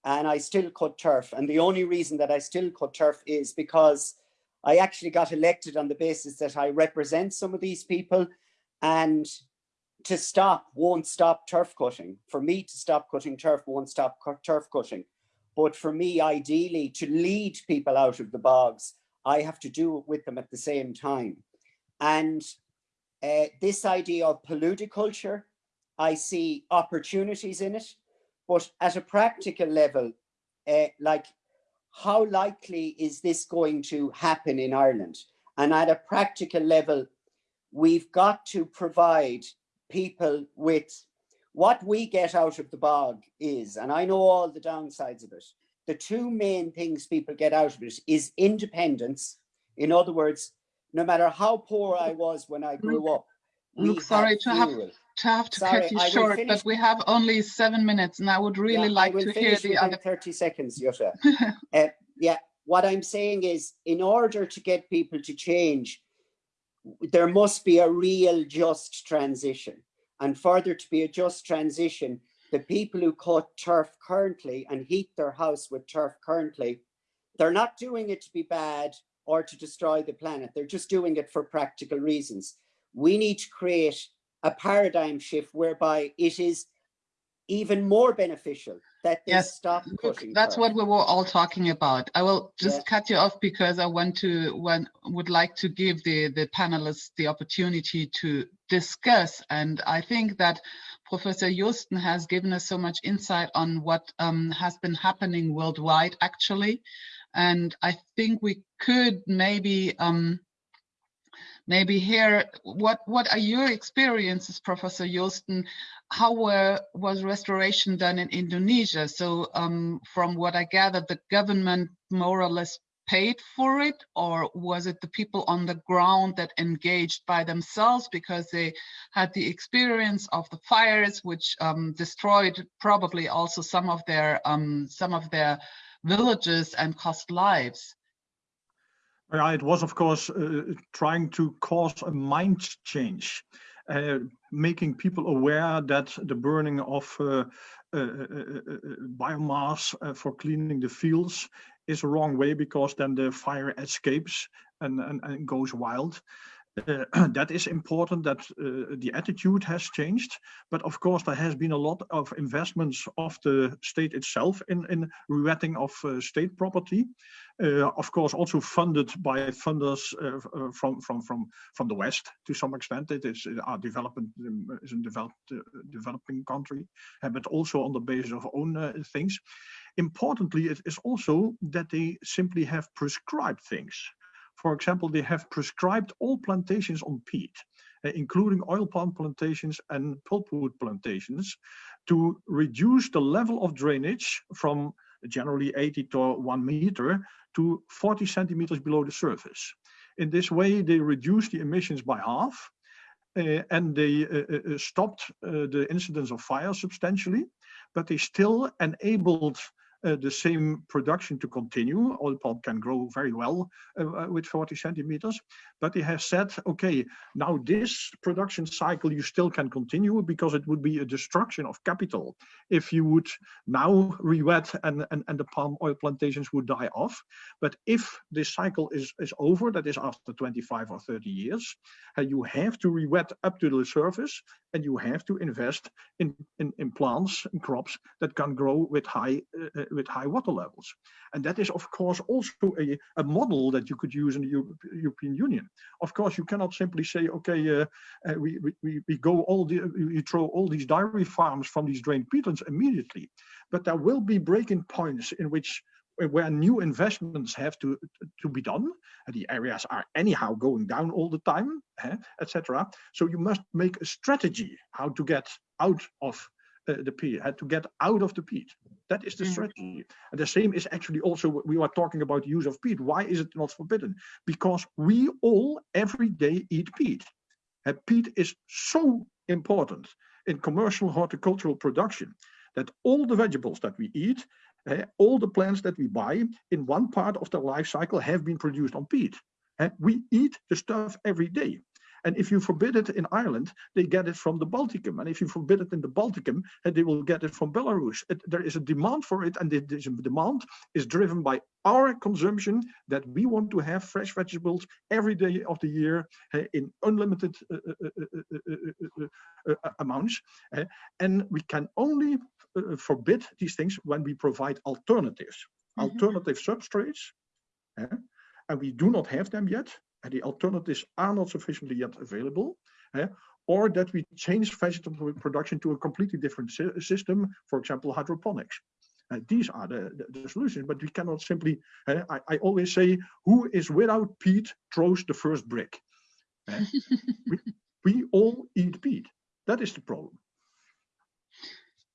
and I still cut turf. And the only reason that I still cut turf is because I actually got elected on the basis that I represent some of these people and to stop won't stop turf cutting. For me to stop cutting turf won't stop turf cutting. But for me, ideally, to lead people out of the bogs I have to do it with them at the same time. And uh, this idea of paludiculture, I see opportunities in it, but at a practical level, uh, like how likely is this going to happen in Ireland? And at a practical level, we've got to provide people with what we get out of the bog is, and I know all the downsides of it, the two main things people get out of it is independence. In other words, no matter how poor I was when I grew up. Look, sorry to have to have to sorry, cut you short, but we have only seven minutes, and I would really yeah, like to hear the other. Thirty seconds, Jutta. uh, yeah, what I'm saying is, in order to get people to change, there must be a real just transition. And further to be a just transition, the people who cut turf currently and heat their house with turf currently, they're not doing it to be bad or to destroy the planet. They're just doing it for practical reasons. We need to create a paradigm shift whereby it is even more beneficial that they yes, stop cutting. That's what we were all talking about. I will just yeah. cut you off because I want to one would like to give the the panelists the opportunity to discuss. And I think that Professor Joosten has given us so much insight on what um, has been happening worldwide, actually. And I think we could maybe um, maybe hear what what are your experiences, Professor Joosten? How were, was restoration done in Indonesia? So um, from what I gathered, the government more or less paid for it or was it the people on the ground that engaged by themselves because they had the experience of the fires which um, destroyed probably also some of their um, some of their villages and cost lives? Yeah, it was of course uh, trying to cause a mind change uh, making people aware that the burning of uh, uh, uh, uh biomass for cleaning the fields is a wrong way because then the fire escapes and, and, and goes wild. Uh, that is important that uh, the attitude has changed but of course there has been a lot of investments of the state itself in in rewetting of uh, state property uh, of course also funded by funders uh, uh, from from from from the west to some extent it is our development um, is a developed developing country but also on the basis of own things Importantly, it is also that they simply have prescribed things. For example, they have prescribed all plantations on peat, uh, including oil palm plantations and pulpwood plantations, to reduce the level of drainage from generally 80 to 1 meter to 40 centimeters below the surface. In this way, they reduce the emissions by half, uh, and they uh, stopped the incidence of fire substantially, but they still enabled uh, the same production to continue. Oil palm can grow very well uh, uh, with 40 centimeters, but they have said, okay, now this production cycle you still can continue because it would be a destruction of capital if you would now rewet and, and, and the palm oil plantations would die off. But if this cycle is, is over, that is after 25 or 30 years, uh, you have to rewet up to the surface and you have to invest in, in, in plants and crops that can grow with high uh, with high water levels. And that is, of course, also a, a model that you could use in the Euro European Union. Of course, you cannot simply say, okay, uh, uh, we, we, we go all the, we throw all these dairy farms from these drained peatlands immediately. But there will be breaking points in which where new investments have to to be done the areas are anyhow going down all the time eh, etc so you must make a strategy how to get out of uh, the peat had to get out of the peat that is the mm. strategy and the same is actually also we are talking about use of peat why is it not forbidden because we all every day eat peat and peat is so important in commercial horticultural production that all the vegetables that we eat uh, all the plants that we buy in one part of their life cycle have been produced on peat. Uh, we eat the stuff every day. And if you forbid it in Ireland, they get it from the Balticum. And if you forbid it in the Balticum, uh, they will get it from Belarus. It, there is a demand for it, and this demand is driven by our consumption that we want to have fresh vegetables every day of the year uh, in unlimited uh, uh, amounts. and we can only uh, forbid these things when we provide alternatives, mm -hmm. alternative substrates, eh? and we do not have them yet, and the alternatives are not sufficiently yet available, eh? or that we change vegetable production to a completely different system, for example, hydroponics. Uh, these are the, the, the, solutions, but we cannot simply, uh, I, I, always say, who is without peat throws the first brick. Uh, we, we all eat peat. That is the problem.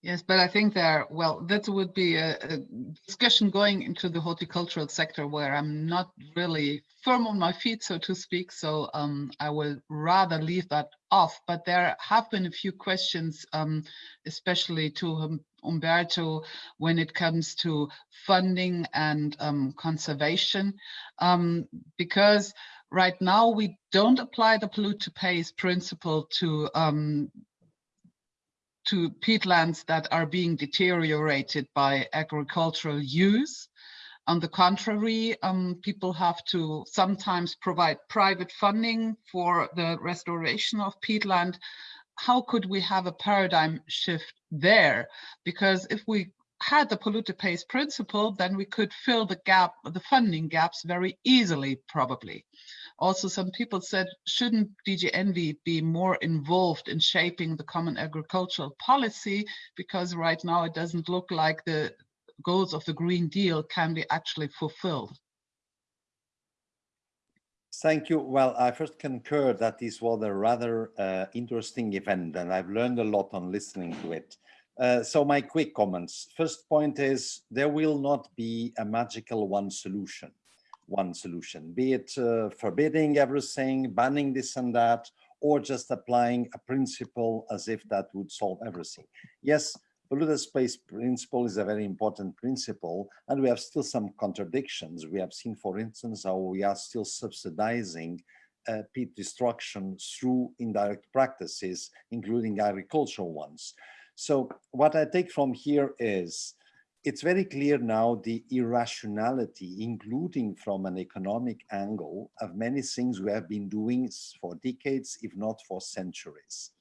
Yes, but I think there, well, that would be a, a, discussion going into the horticultural sector where I'm not really firm on my feet, so to speak. So um, I will rather leave that off. But there have been a few questions, um, especially to Humberto, when it comes to funding and um, conservation, um, because right now we don't apply the polluter pays principle to um, to peatlands that are being deteriorated by agricultural use. On the contrary, um, people have to sometimes provide private funding for the restoration of peatland. How could we have a paradigm shift there? Because if we had the polluter pays principle, then we could fill the gap, the funding gaps very easily, probably. Also, some people said, shouldn't DG Envi be more involved in shaping the common agricultural policy? Because right now it doesn't look like the goals of the Green Deal can be actually fulfilled. Thank you. Well, I first concur that this was a rather uh, interesting event and I've learned a lot on listening to it. Uh, so my quick comments. First point is there will not be a magical one solution one solution, be it uh, forbidding everything, banning this and that, or just applying a principle as if that would solve everything. Yes, polluter pays principle is a very important principle, and we have still some contradictions. We have seen, for instance, how we are still subsidizing uh, peat destruction through indirect practices, including agricultural ones. So what I take from here is it's very clear now the irrationality, including from an economic angle, of many things we have been doing for decades, if not for centuries.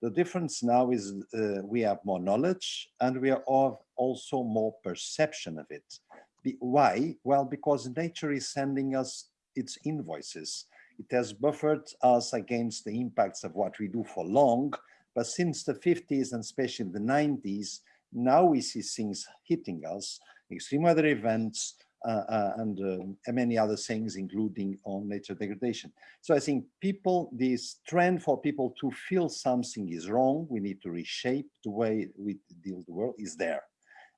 The difference now is uh, we have more knowledge and we are also more perception of it. Be why? Well, because nature is sending us its invoices. It has buffered us against the impacts of what we do for long, but since the 50s and especially the 90s, now we see things hitting us, extreme weather events, uh, uh, and uh, many other things, including on nature degradation. So I think people, this trend for people to feel something is wrong, we need to reshape the way we deal with the world is there.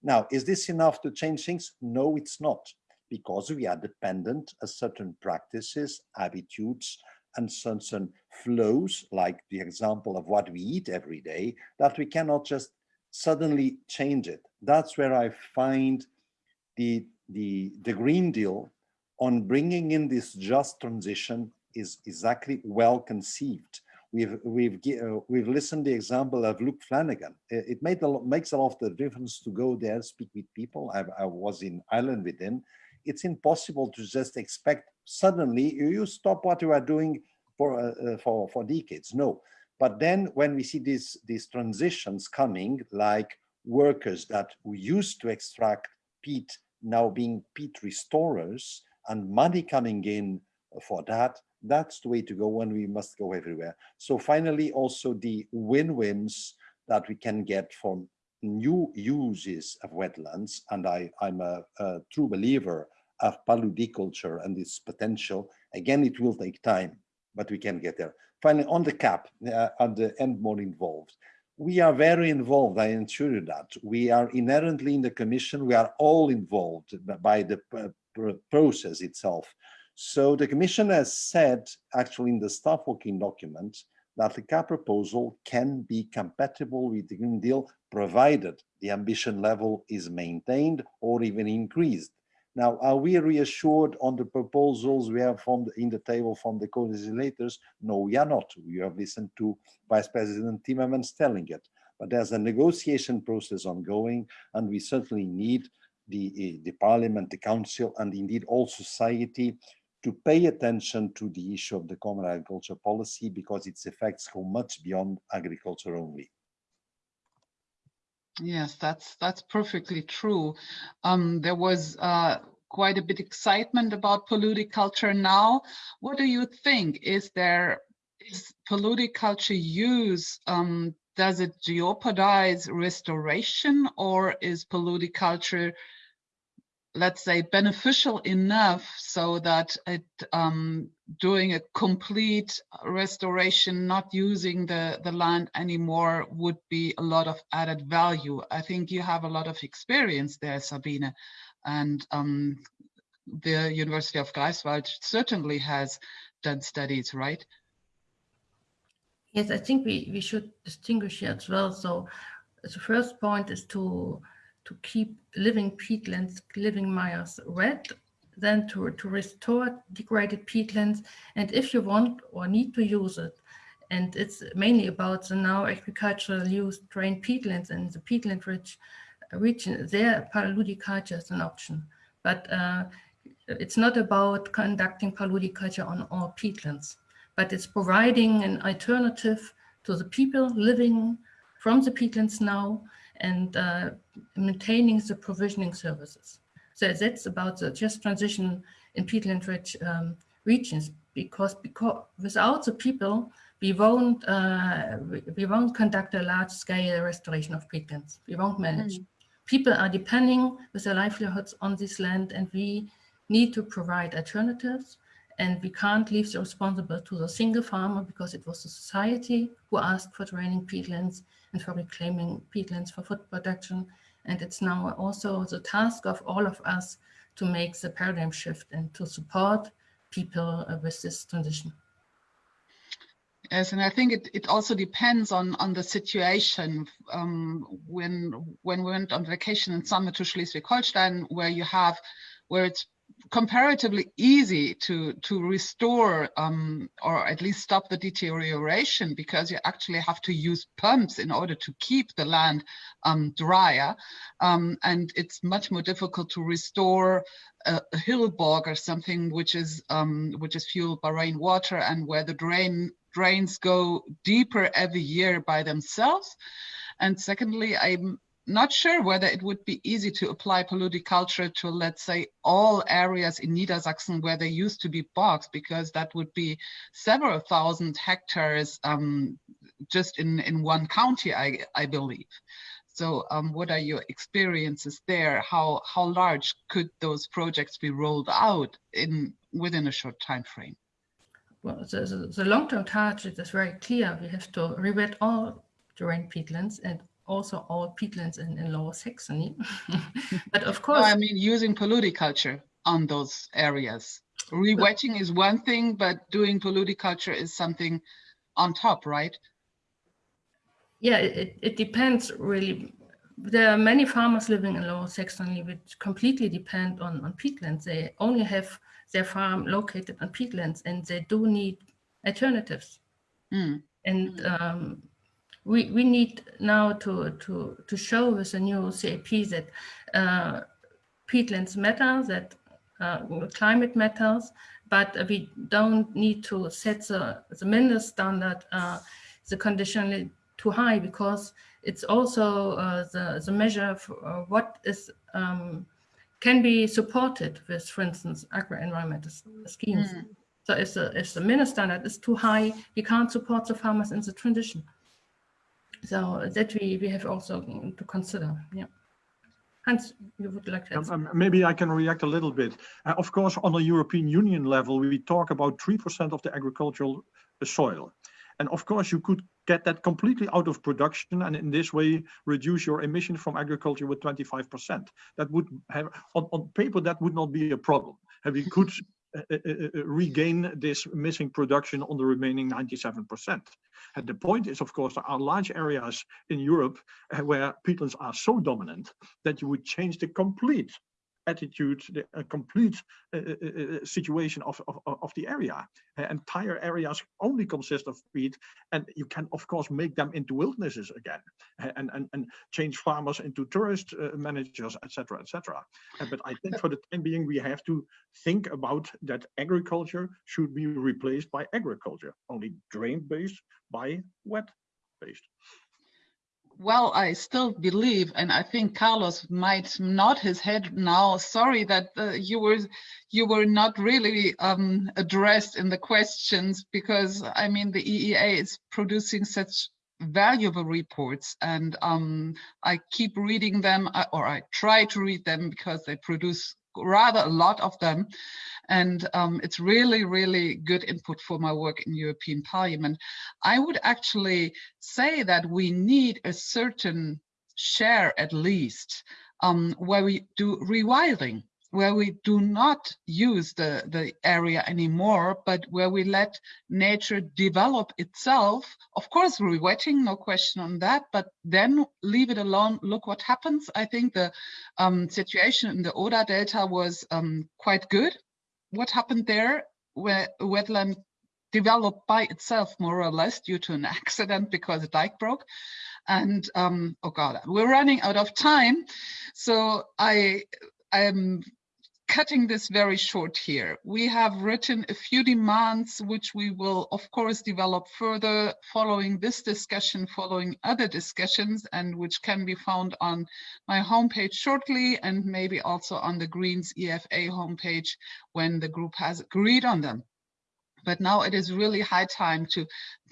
Now, is this enough to change things? No, it's not, because we are dependent on certain practices, attitudes, and certain flows, like the example of what we eat every day, that we cannot just suddenly change it. That's where I find the, the, the Green Deal on bringing in this just transition is exactly well conceived. We've we've uh, we've listened the example of Luke Flanagan. It, made a lot, makes a lot of the difference to go there, speak with people. I, I was in Ireland with him. It's impossible to just expect suddenly you stop what you are doing for uh, uh for for decades. No, but then when we see these, these transitions coming, like workers that used to extract peat now being peat restorers and money coming in for that, that's the way to go and we must go everywhere. So finally, also the win-wins that we can get from new uses of wetlands. And I, I'm a, a true believer of paludiculture and its potential. Again, it will take time, but we can get there. Finally, on the cap, uh, at the end more involved. We are very involved, I assure you that. We are inherently in the commission, we are all involved by the process itself. So the commission has said, actually in the staff working document, that the cap proposal can be compatible with the Green Deal, provided the ambition level is maintained or even increased. Now, are we reassured on the proposals we have from the, in the table from the co-legislators? No, we are not. We have listened to Vice President Timmermans telling it. But there's a negotiation process ongoing, and we certainly need the, eh, the Parliament, the Council, and indeed all society to pay attention to the issue of the common agriculture policy because its effects go much beyond agriculture only. Yes, that's that's perfectly true. Um, there was uh, quite a bit excitement about paludiculture now. What do you think? Is there is paludiculture use? Um, does it jeopardize restoration, or is paludiculture let's say, beneficial enough so that it um, doing a complete restoration, not using the, the land anymore would be a lot of added value. I think you have a lot of experience there, Sabine, and um, the University of Greifswald certainly has done studies, right? Yes, I think we, we should distinguish here as well. So the first point is to to keep living peatlands, living mires red, then to, to restore degraded peatlands. And if you want or need to use it, and it's mainly about the now agricultural use drained peatlands and the peatland rich region, there paludiculture is an option. But uh, it's not about conducting paludiculture on all peatlands, but it's providing an alternative to the people living from the peatlands now and uh, maintaining the provisioning services. So that's about the just transition in peatland-rich um, regions because, because without the people, we won't uh, we won't conduct a large-scale restoration of peatlands. We won't manage. Mm. People are depending with their livelihoods on this land, and we need to provide alternatives. And we can't leave the responsible to the single farmer because it was the society who asked for draining peatlands and for reclaiming peatlands for food production. And it's now also the task of all of us to make the paradigm shift and to support people uh, with this transition. Yes, and I think it, it also depends on, on the situation. Um, when when we went on vacation in summer to Schleswig-Holstein, where you have where it's comparatively easy to to restore um, or at least stop the deterioration because you actually have to use pumps in order to keep the land um, drier. Um, and it's much more difficult to restore a, a hill bog or something which is um, which is fueled by rainwater and where the drain drains go deeper every year by themselves. And secondly I'm not sure whether it would be easy to apply paludiculture to, let's say, all areas in Niedersachsen where there used to be bogs, because that would be several thousand hectares um, just in, in one county, I, I believe. So um, what are your experiences there? How, how large could those projects be rolled out in within a short time frame? Well, the, the, the long-term target is very clear. We have to rewet all drained peatlands and also all peatlands in, in Lower Saxony. but of course- no, I mean, using paludiculture on those areas. Rewetting is one thing, but doing paludiculture is something on top, right? Yeah, it, it depends really. There are many farmers living in Lower Saxony which completely depend on, on peatlands. They only have their farm located on peatlands and they do need alternatives. Mm. And mm. Um, we, we need now to, to, to show with the new CAP that uh, peatlands matter, that uh, climate matters, but we don't need to set the, the minimum standard, uh, the condition too high, because it's also uh, the, the measure for uh, what is um, can be supported with, for instance, agro-environmental schemes. Mm. So if the, if the minimum standard is too high, you can't support the farmers in the transition. So that we, we have also to consider, yeah. Hans, you would like to um, um, Maybe I can react a little bit. Uh, of course, on a European Union level, we talk about 3% of the agricultural uh, soil. And of course, you could get that completely out of production and in this way reduce your emission from agriculture with 25%. That would have, on, on paper, that would not be a problem. And we could Uh, uh, uh, regain this missing production on the remaining 97%. And the point is, of course, there are large areas in Europe where peatlands are so dominant that you would change the complete attitude, the uh, complete uh, uh, situation of, of, of the area. entire areas only consist of peat, and you can, of course, make them into wildernesses again, and, and, and change farmers into tourist managers, etc., etc. but I think for the time being, we have to think about that agriculture should be replaced by agriculture, only drain-based by wet-based well, I still believe, and I think Carlos might nod his head now. Sorry that uh, you were you were not really um, addressed in the questions because I mean the EEA is producing such valuable reports, and um, I keep reading them, uh, or I try to read them because they produce rather a lot of them. And um, it's really, really good input for my work in European Parliament. I would actually say that we need a certain share at least um, where we do rewilding where we do not use the, the area anymore, but where we let nature develop itself. Of course, rewetting, no question on that, but then leave it alone. Look what happens. I think the um, situation in the Oder Delta was um, quite good. What happened there, where wetland developed by itself more or less due to an accident because a dike broke and um, oh god we're running out of time so i i'm cutting this very short here. We have written a few demands, which we will, of course, develop further following this discussion, following other discussions, and which can be found on my homepage shortly, and maybe also on the Greens EFA homepage when the group has agreed on them. But now it is really high time to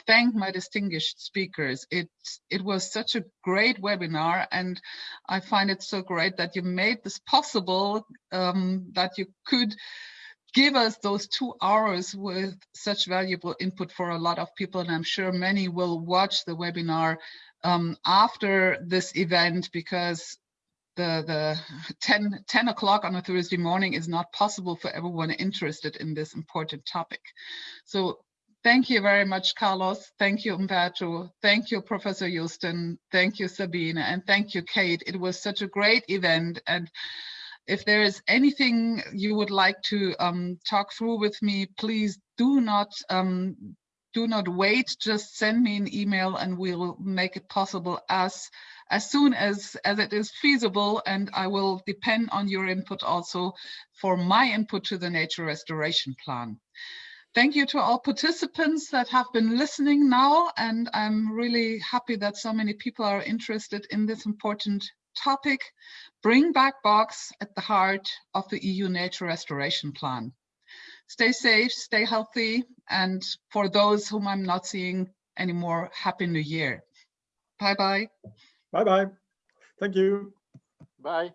thank my distinguished speakers. It, it was such a great webinar and I find it so great that you made this possible, um, that you could give us those two hours with such valuable input for a lot of people. And I'm sure many will watch the webinar um, after this event because the, the 10, 10 o'clock on a Thursday morning is not possible for everyone interested in this important topic. So thank you very much, Carlos. Thank you, Humberto. Thank you, Professor Joosten. Thank you, Sabine. And thank you, Kate. It was such a great event. And if there is anything you would like to um, talk through with me, please do not um, do not wait. Just send me an email and we'll make it possible as as soon as, as it is feasible, and I will depend on your input also for my input to the nature restoration plan. Thank you to all participants that have been listening now, and I'm really happy that so many people are interested in this important topic. Bring back bogs at the heart of the EU Nature Restoration Plan. Stay safe, stay healthy, and for those whom I'm not seeing anymore, Happy New Year. Bye-bye. Bye-bye. Thank you. Bye.